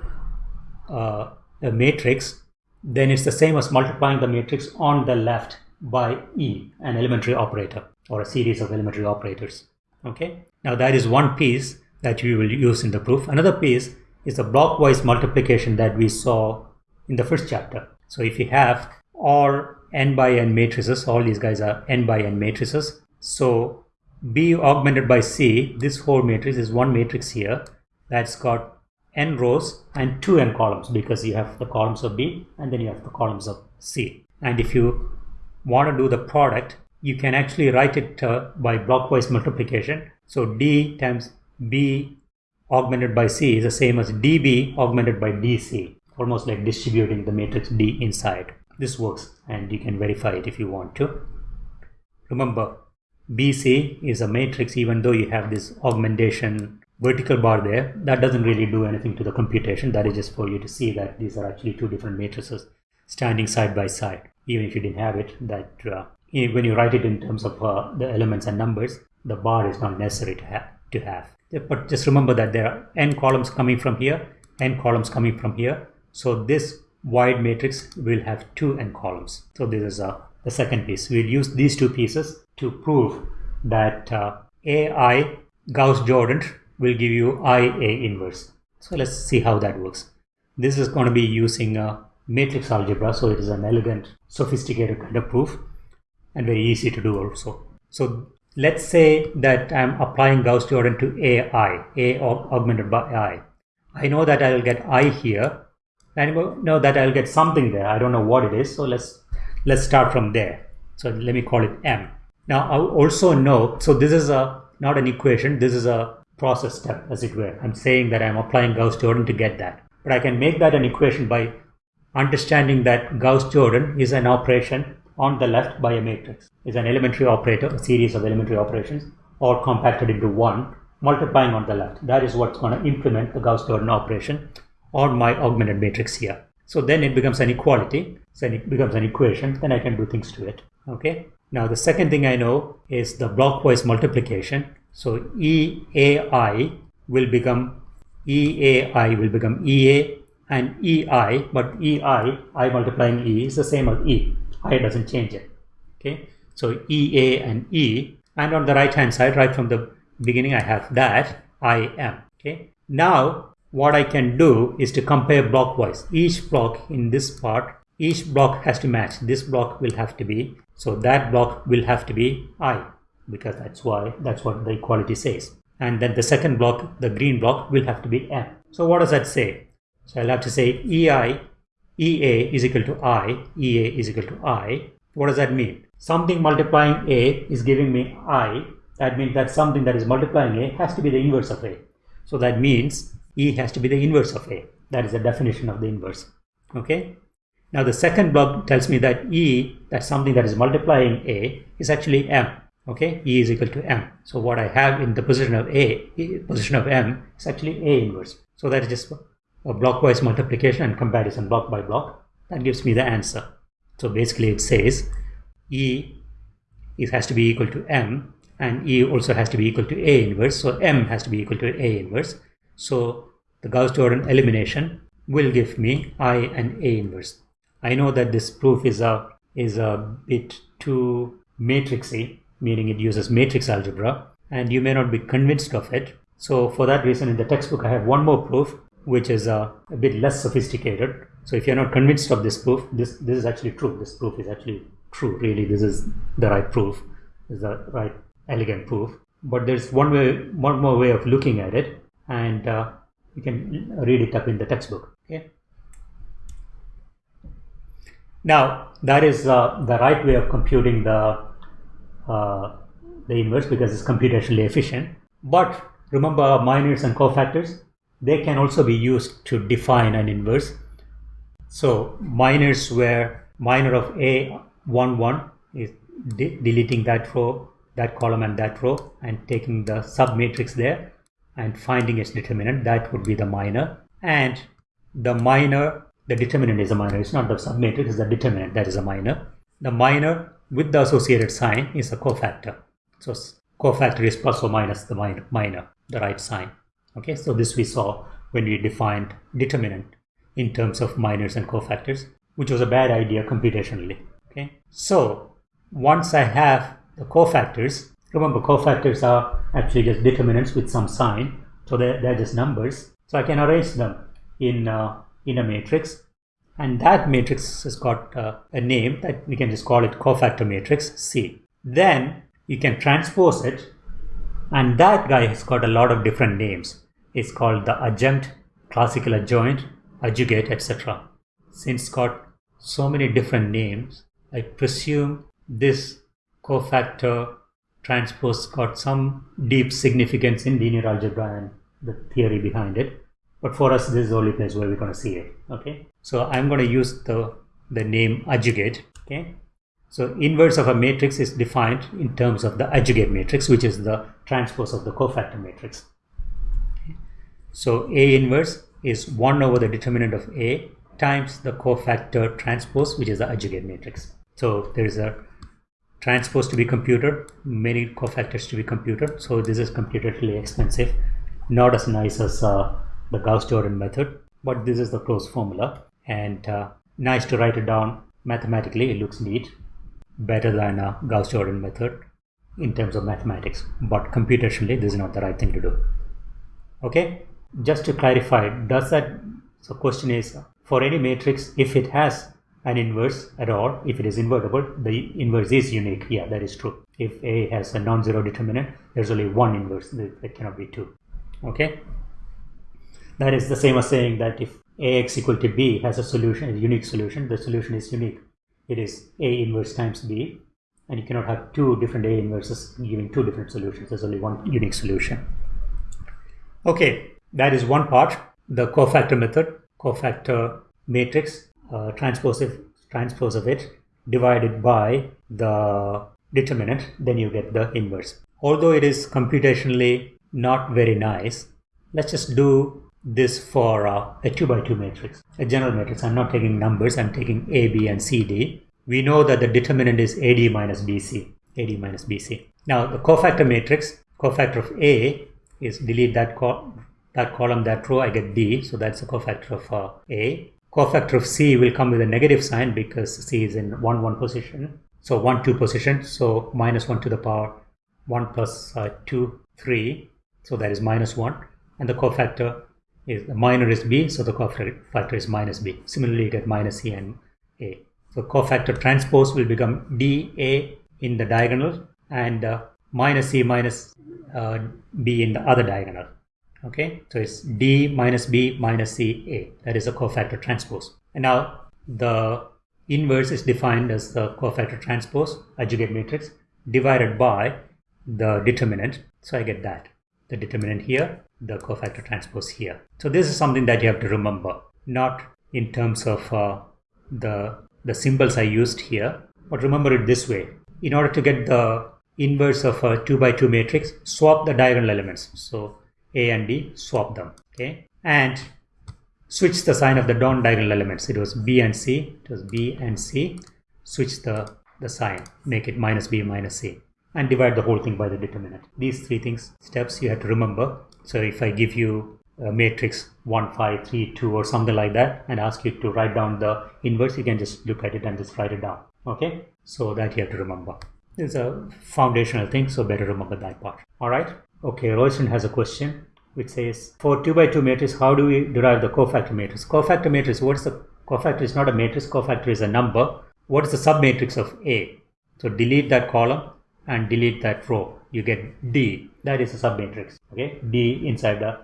uh, a matrix, then it's the same as multiplying the matrix on the left by E, an elementary operator or a series of elementary operators. Okay. Now that is one piece that we will use in the proof. Another piece is the blockwise multiplication that we saw in the first chapter. So if you have all n by n matrices, all these guys are n by n matrices. So B augmented by C, this whole matrix is one matrix here that's got n rows and two n columns because you have the columns of B and then you have the columns of C. And if you want to do the product, you can actually write it uh, by blockwise multiplication. So D times B augmented by C is the same as DB augmented by DC, almost like distributing the matrix D inside. This works and you can verify it if you want to. Remember, BC is a matrix even though you have this augmentation vertical bar there. That doesn't really do anything to the computation. That is just for you to see that these are actually two different matrices standing side by side. Even if you didn't have it, that uh, when you write it in terms of uh, the elements and numbers, the bar is not necessary to have, to have. But just remember that there are n columns coming from here, n columns coming from here. So this wide matrix will have two n columns. So this is uh, the second piece. We'll use these two pieces to prove that uh, AI Gauss-Jordan will give you IA inverse. So let's see how that works. This is going to be using a matrix algebra. So it is an elegant, sophisticated kind of proof and very easy to do also. So let's say that I'm applying Gauss-Jordan to AI, A augmented by I. I know that I'll get I here. I know that I'll get something there. I don't know what it is. So let's let's start from there. So let me call it M. Now I also know, so this is a not an equation, this is a process step as it were. I'm saying that I'm applying Gauss-Jordan to get that. But I can make that an equation by understanding that Gauss-Jordan is an operation on the left by a matrix is an elementary operator, a series of elementary operations, all compacted into one, multiplying on the left. That is what's going to implement the Gauss-Jordan operation on my augmented matrix here. So then it becomes an equality, so it becomes an equation, then I can do things to it. Okay. Now the second thing I know is the blockwise multiplication. So EAI will become EAI will become EA and EI, but EI, I multiplying E is the same as E. I doesn't change it. Okay, so EA and E, and on the right hand side, right from the beginning, I have that I am. Okay, now what I can do is to compare blockwise. Each block in this part, each block has to match. This block will have to be, so that block will have to be I, because that's why, that's what the equality says. And then the second block, the green block, will have to be M. So what does that say? So I'll have to say EI EA is equal to I, EA is equal to I. What does that mean? Something multiplying A is giving me I. That means that something that is multiplying A has to be the inverse of A. So that means E has to be the inverse of A. That is the definition of the inverse. Okay. Now the second block tells me that E, that's something that is multiplying A, is actually M. Okay, E is equal to M. So what I have in the position of A, position of M, is actually A inverse. So that is just a blockwise multiplication and comparison block by block. That gives me the answer. So basically it says E it has to be equal to M and E also has to be equal to A inverse. So M has to be equal to A inverse. So the Gauss-Jordan elimination will give me I and A inverse. I know that this proof is a is a bit too matrixy, meaning it uses matrix algebra, and you may not be convinced of it. So for that reason, in the textbook, I have one more proof which is uh, a bit less sophisticated. So if you're not convinced of this proof, this, this is actually true. This proof is actually true. Really, this is the right proof, is the right elegant proof. But there's one way, one more way of looking at it, and uh, you can read it up in the textbook. Okay. Now that is uh, the right way of computing the uh, the inverse because it's computationally efficient. But remember minors and cofactors, they can also be used to define an inverse. So minors where minor of A 1 1 is de deleting that row, that column and that row and taking the submatrix there and finding its determinant that would be the minor and the minor the determinant is a minor it's not the submatrix it's the determinant that is a minor the minor with the associated sign is a cofactor. So cofactor is plus or minus the minor, minor the right sign. Okay so this we saw when we defined determinant in terms of minors and cofactors which was a bad idea computationally. Okay so once i have the cofactors remember cofactors are actually just determinants with some sign so they're, they're just numbers. So i can arrange them in uh, in a matrix and that matrix has got uh, a name that we can just call it cofactor matrix C. Then you can transpose it and that guy has got a lot of different names. It's called the adjunct, classical adjoint, adjugate, etc. Since it's got so many different names, I presume this cofactor transpose got some deep significance in linear algebra and the theory behind it but for us this is the only place where we're going to see it okay? So i'm going to use the the name adjugate okay? So inverse of a matrix is defined in terms of the adjugate matrix which is the transpose of the cofactor matrix. Okay. so a inverse is 1 over the determinant of a times the cofactor transpose which is the adjugate matrix. So there is a transpose to be computed many cofactors to be computed. So this is computationally expensive not as nice as uh, the Gauss-Jordan method, but this is the closed formula and uh, nice to write it down mathematically. It looks neat, better than a Gauss-Jordan method in terms of mathematics, but computationally this is not the right thing to do. Okay, just to clarify, does that, so question is for any matrix, if it has an inverse at all, if it is invertible, the inverse is unique. Yeah, that is true. If A has a non-zero determinant, there's only one inverse, there cannot be two. Okay, that is the same as saying that if ax equal to b has a solution, a unique solution, the solution is unique. It is a inverse times b, and you cannot have two different a inverses giving two different solutions. There's only one unique solution. Okay, that is one part. The cofactor method, cofactor matrix, uh, transpose, transpose of it divided by the determinant, then you get the inverse. Although it is computationally not very nice, let's just do this for uh, a 2 by 2 matrix, a general matrix. I'm not taking numbers, I'm taking A, B, and C, D. We know that the determinant is AD minus BC, AD minus BC. Now, the cofactor matrix, cofactor of A is delete that, that column, that row, I get D, so that's the cofactor of uh, A. Cofactor of C will come with a negative sign because C is in 1, 1 position. So 1, 2 position, so minus 1 to the power 1 plus, uh, 2, 3, so that is minus 1. And the cofactor is the minor is b, so the cofactor factor is minus b. Similarly, you get minus c and a. So cofactor transpose will become dA in the diagonal and uh, minus c minus uh, b in the other diagonal. Okay, so it's d minus b minus c a. That is a cofactor transpose. And now the inverse is defined as the cofactor transpose adjugate matrix divided by the determinant. So I get that the determinant here the cofactor transpose here. So this is something that you have to remember, not in terms of uh, the, the symbols I used here, but remember it this way. In order to get the inverse of a 2 by 2 matrix, swap the diagonal elements. So A and D, swap them, okay? And switch the sign of the non-diagonal elements. It was B and C, it was B and C. Switch the, the sign, make it minus B minus C and divide the whole thing by the determinant. These three things, steps you have to remember so if I give you a matrix 1, 5, 3, 2 or something like that and ask you to write down the inverse, you can just look at it and just write it down. Okay, so that you have to remember. It's a foundational thing, so better remember that part. All right. Okay, Royston has a question which says for 2 by 2 matrix, how do we derive the cofactor matrix? Cofactor matrix, what's the cofactor is not a matrix, cofactor is a number. What is the submatrix of A? So delete that column and delete that row you get D that is a submatrix okay D inside the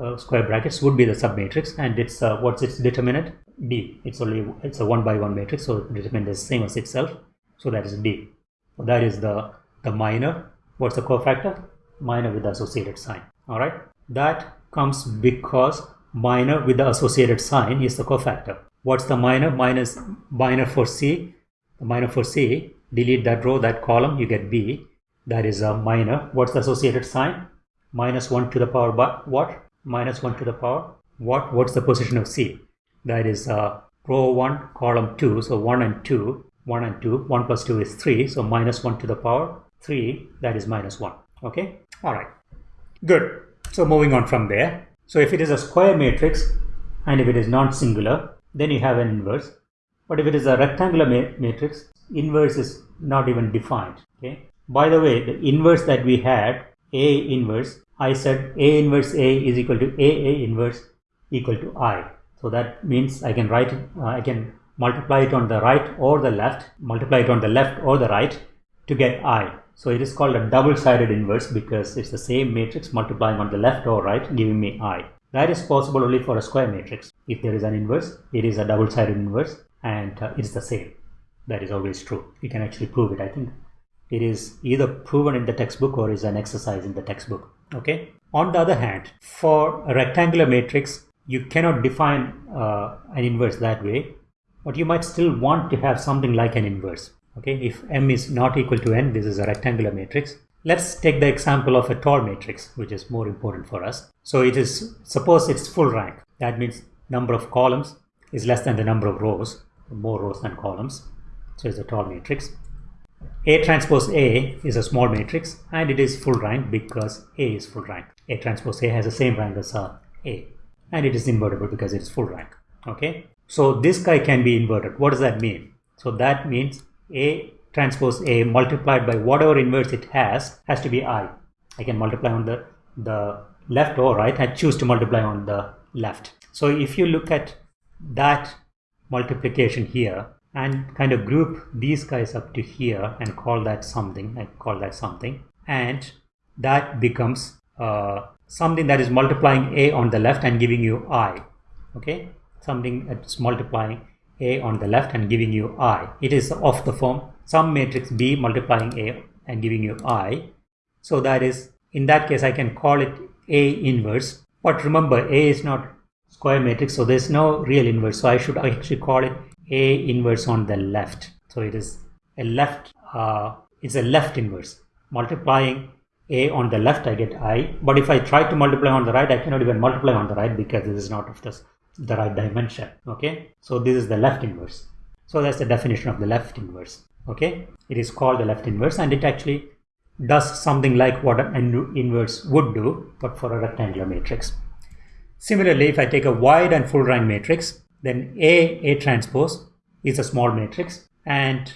uh, square brackets would be the submatrix and it's uh, what's its determinant D it's only it's a one by one matrix so determinant is same as itself so that is D so that is the the minor What's the cofactor? Minor with the associated sign. All right. That comes because minor with the associated sign is the cofactor. What's the minor? Minus minor for C. The minor for C, delete that row, that column, you get B. That is a minor. What's the associated sign? Minus 1 to the power but what? Minus 1 to the power what? What's the position of C? That is uh, row 1, column 2. So 1 and 2. 1 and 2. 1 plus 2 is 3. So minus 1 to the power 3. That is minus 1. Okay. All right. Good. So moving on from there. So if it is a square matrix and if it is non-singular, then you have an inverse. But if it is a rectangular ma matrix, inverse is not even defined. Okay. By the way, the inverse that we had, A inverse, I said A inverse A is equal to AA inverse equal to I. So that means I can write uh, I can multiply it on the right or the left, multiply it on the left or the right to get I. So it is called a double-sided inverse because it's the same matrix multiplying on the left or right giving me I. That is possible only for a square matrix. If there is an inverse, it is a double-sided inverse and uh, it's the same. That is always true. You can actually prove it. I think it is either proven in the textbook or is an exercise in the textbook. Okay. On the other hand, for a rectangular matrix, you cannot define uh, an inverse that way, but you might still want to have something like an inverse. Okay, if m is not equal to n, this is a rectangular matrix. Let's take the example of a tall matrix, which is more important for us. So it is, suppose it's full rank. That means number of columns is less than the number of rows, more rows than columns. So it's a tall matrix. A transpose A is a small matrix and it is full rank because A is full rank. A transpose A has the same rank as A and it is invertible because it's full rank okay? So this guy can be inverted. What does that mean? So that means a transpose a multiplied by whatever inverse it has has to be i. I can multiply on the the left or right i choose to multiply on the left. So if you look at that multiplication here and kind of group these guys up to here and call that something I call that something. And that becomes uh, something that is multiplying a on the left and giving you i okay? Something that's multiplying a on the left and giving you i. It is of the form some matrix b multiplying a and giving you i. So that is in that case i can call it a inverse. But remember a is not square matrix so there's no real inverse. So i should actually call it a inverse on the left. So it is a left uh, it's a left inverse. Multiplying a on the left I get i. But if I try to multiply on the right I cannot even multiply on the right because this is not of this, the right dimension okay? So this is the left inverse. So that's the definition of the left inverse okay? It is called the left inverse and it actually does something like what an inverse would do but for a rectangular matrix. Similarly if I take a wide and full rank matrix then A A transpose is a small matrix and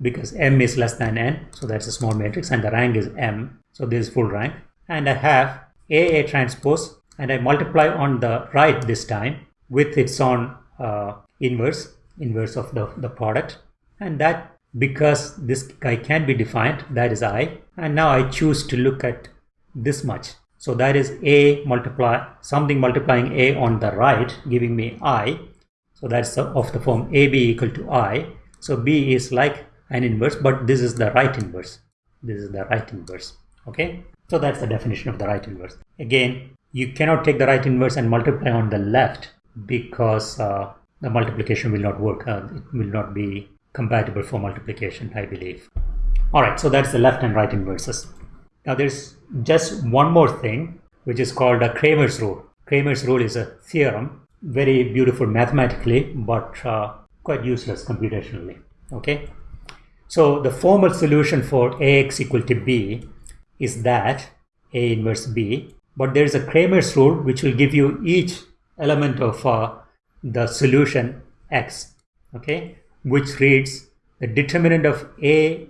because m is less than n so that's a small matrix and the rank is m. So this is full rank. And I have A, A transpose and I multiply on the right this time with its own uh, inverse inverse of the, the product. And that because this guy can be defined that is I. And now I choose to look at this much. So that is A multiply something multiplying A on the right giving me I so that's of the form AB equal to I. So B is like an inverse but this is the right inverse. This is the right inverse. Okay? So that's the definition of the right inverse. Again you cannot take the right inverse and multiply on the left because uh, the multiplication will not work. Uh, it will not be compatible for multiplication i believe. All right. So that's the left and right inverses. Now there's just one more thing which is called a Cramer's rule. Cramer's rule is a theorem very beautiful mathematically but uh, quite useless computationally okay so the formal solution for Ax equal to B is that A inverse B, but there is a Cramer's rule which will give you each element of uh, the solution X, okay, which reads the determinant of A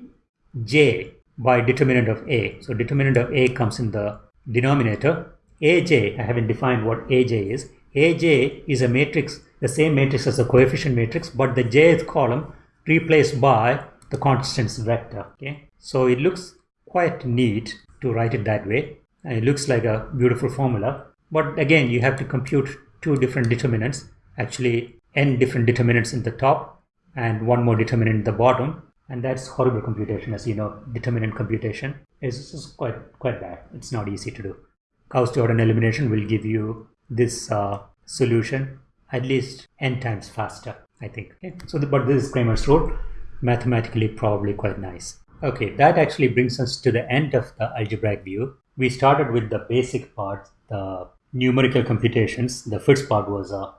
J by determinant of A. So determinant of A comes in the denominator. AJ, I haven't defined what AJ is. AJ is a matrix, the same matrix as the coefficient matrix, but the jth column replaced by the constants vector okay? So it looks quite neat to write it that way. And it looks like a beautiful formula but again you have to compute two different determinants actually n different determinants in the top and one more determinant in the bottom and that's horrible computation as you know determinant computation is, is quite quite bad. It's not easy to do. Gauss-Jordan elimination will give you this uh, solution at least n times faster I think. Okay? so the, but this is Cramer's rule. Mathematically probably quite nice. Okay. That actually brings us to the end of the algebraic view. We started with the basic part the numerical computations. The first part was uh,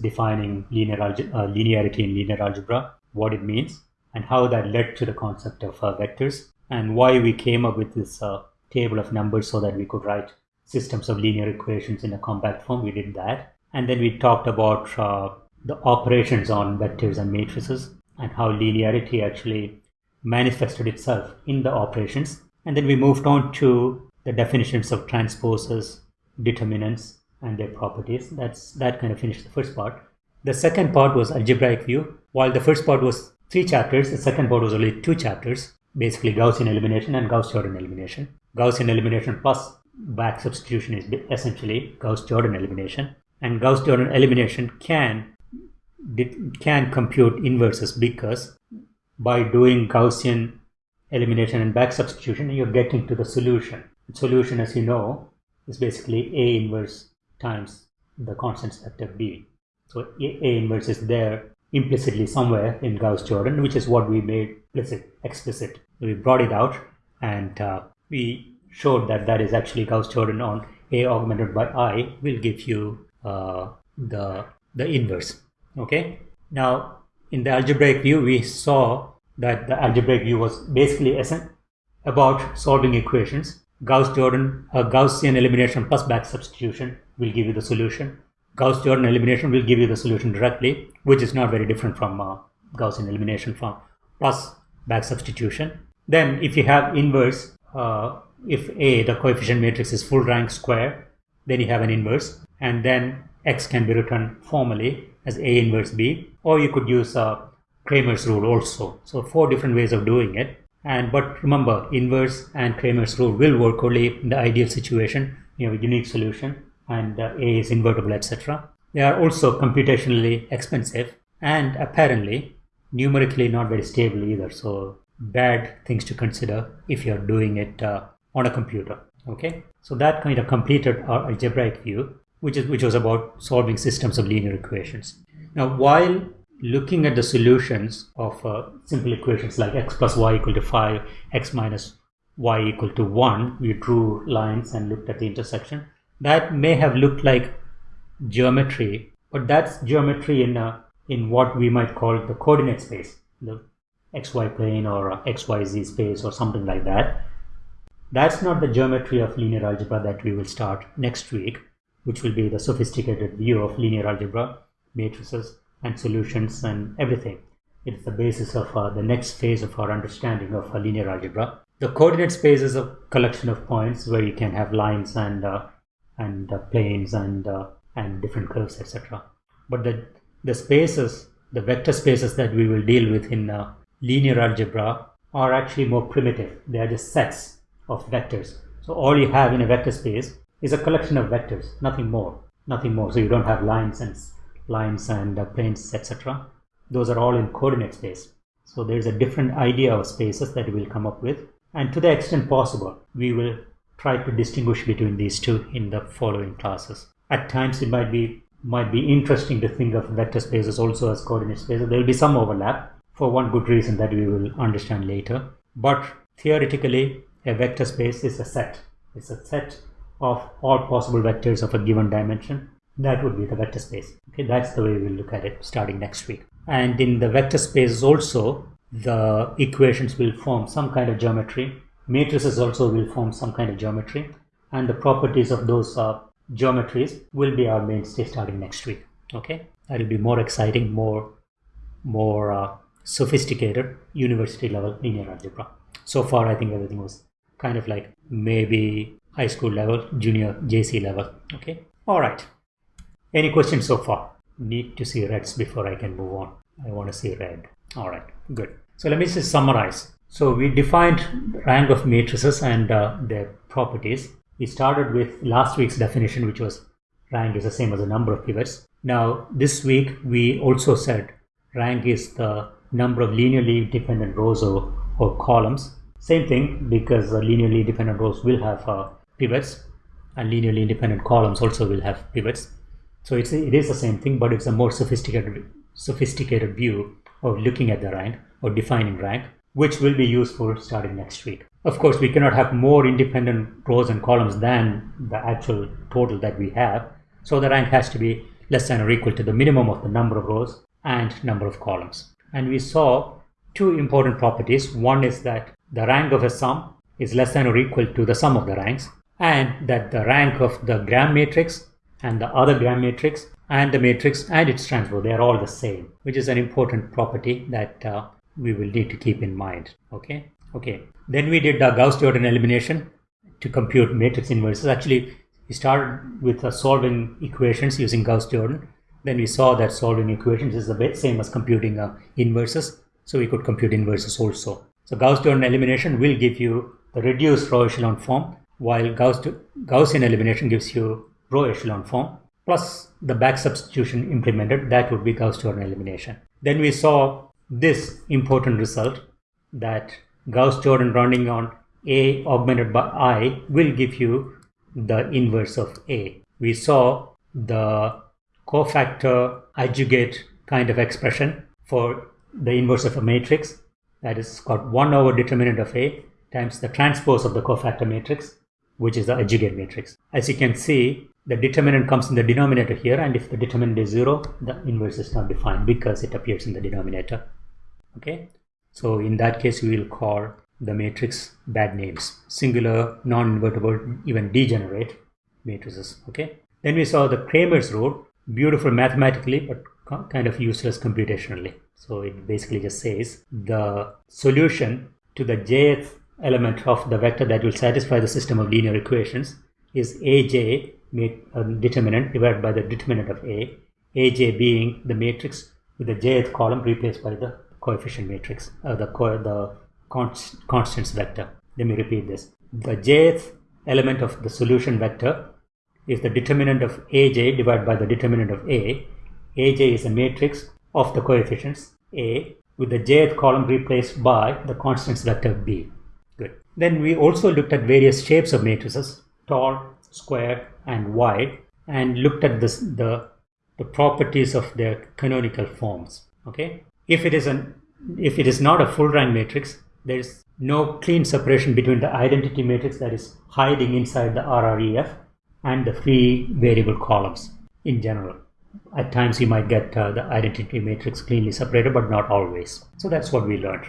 defining linear uh, linearity in linear algebra what it means and how that led to the concept of uh, vectors and why we came up with this uh, table of numbers so that we could write systems of linear equations in a compact form. We did that. And then we talked about uh, the operations on vectors and matrices and how linearity actually manifested itself in the operations. And then we moved on to the definitions of transposes, determinants, and their properties. That's that kind of finished the first part. The second part was algebraic view. While the first part was three chapters. The second part was only two chapters, basically Gaussian elimination and Gauss-Jordan elimination. Gaussian elimination plus back substitution is essentially Gauss-Jordan elimination. And Gauss-Jordan elimination can can compute inverses because by doing Gaussian elimination and back substitution, you're getting to the solution. The solution, as you know, is basically A inverse times the constant vector B. So A inverse is there implicitly somewhere in Gauss-Jordan, which is what we made explicit. explicit. We brought it out and uh, we showed that that is actually Gauss-Jordan on A augmented by I will give you uh, the, the inverse. Okay. Now, in the algebraic view, we saw that the algebraic view was basically about solving equations. Gauss-Jordan, Gaussian elimination plus back substitution will give you the solution. Gauss-Jordan elimination will give you the solution directly, which is not very different from uh, Gaussian elimination from plus back substitution. Then if you have inverse, uh, if A, the coefficient matrix is full rank square, then you have an inverse and then X can be written formally as A inverse B or you could use uh, Cramer's rule also. So four different ways of doing it. And but remember inverse and Cramer's rule will work only in the ideal situation. You have a unique solution and uh, A is invertible, etc. They are also computationally expensive and apparently numerically not very stable either. So bad things to consider if you're doing it uh, on a computer. Okay, so that kind of completed our algebraic view, which is which was about solving systems of linear equations. Now, while looking at the solutions of uh, simple equations like x plus y equal to 5, x minus y equal to 1, we drew lines and looked at the intersection that may have looked like geometry, but that's geometry in a, in what we might call the coordinate space, the xy plane or xyz space or something like that. That's not the geometry of linear algebra that we will start next week, which will be the sophisticated view of linear algebra, matrices and solutions and everything. It's the basis of uh, the next phase of our understanding of uh, linear algebra. The coordinate space is a collection of points where you can have lines and uh, and uh, planes and uh, and different curves etc but the the spaces the vector spaces that we will deal with in uh, linear algebra are actually more primitive they are just sets of vectors so all you have in a vector space is a collection of vectors nothing more nothing more so you don't have lines and lines and uh, planes etc those are all in coordinate space so there's a different idea of spaces that we'll come up with and to the extent possible we will try to distinguish between these two in the following classes. At times it might be might be interesting to think of vector spaces also as coordinate spaces. There will be some overlap for one good reason that we will understand later. But theoretically, a vector space is a set. It's a set of all possible vectors of a given dimension. That would be the vector space. Okay, that's the way we'll look at it starting next week. And in the vector space also, the equations will form some kind of geometry matrices also will form some kind of geometry and the properties of those uh, geometries will be our mainstay starting next week okay that will be more exciting more more uh, sophisticated university level linear algebra so far i think everything was kind of like maybe high school level junior jc level. Okay. All right. Any questions so far? Need to see reds before i can move on. I want to see red. All right. Good. So let me just summarize. So we defined rank of matrices and uh, their properties. We started with last week's definition, which was rank is the same as the number of pivots. Now, this week we also said rank is the number of linearly dependent rows or, or columns. Same thing because linearly dependent rows will have uh, pivots and linearly independent columns also will have pivots. So it's, it is the same thing, but it's a more sophisticated, sophisticated view of looking at the rank or defining rank, which will be useful starting next week. Of course, we cannot have more independent rows and columns than the actual total that we have. So the rank has to be less than or equal to the minimum of the number of rows and number of columns. And we saw two important properties. One is that the rank of a sum is less than or equal to the sum of the ranks and that the rank of the gram matrix and the other gram matrix and the matrix and its transpose they are all the same which is an important property that uh, we will need to keep in mind okay? Okay then we did the Gauss-Jordan elimination to compute matrix inverses. Actually we started with uh, solving equations using Gauss-Jordan then we saw that solving equations is the same as computing uh, inverses so we could compute inverses also so Gauss-Jordan elimination will give you the reduced row echelon form while Gauss Gaussian elimination gives you row echelon form plus the back substitution implemented that would be Gauss-Jordan elimination. Then we saw this important result that Gauss-Jordan rounding on A augmented by I will give you the inverse of A. We saw the cofactor adjugate kind of expression for the inverse of a matrix that is got 1 over determinant of A times the transpose of the cofactor matrix which is the adjugate matrix. As you can see the determinant comes in the denominator here and if the determinant is 0 the inverse is not defined because it appears in the denominator. Okay? So in that case we will call the matrix bad names. Singular non-invertible even degenerate matrices. Okay? Then we saw the Cramer's rule beautiful mathematically but kind of useless computationally so it basically just says the solution to the jth element of the vector that will satisfy the system of linear equations is aj a determinant divided by the determinant of A, Aj being the matrix with the jth column replaced by the coefficient matrix, uh, the, co the const constants vector. Let me repeat this. The jth element of the solution vector is the determinant of Aj divided by the determinant of A. Aj is a matrix of the coefficients A with the jth column replaced by the constant vector B. Good. Then we also looked at various shapes of matrices, tall, square and wide and looked at this, the, the properties of their canonical forms. Okay, if it is an if it is not a full rank matrix, there is no clean separation between the identity matrix that is hiding inside the RREF and the free variable columns in general. At times you might get uh, the identity matrix cleanly separated, but not always. So that's what we learned.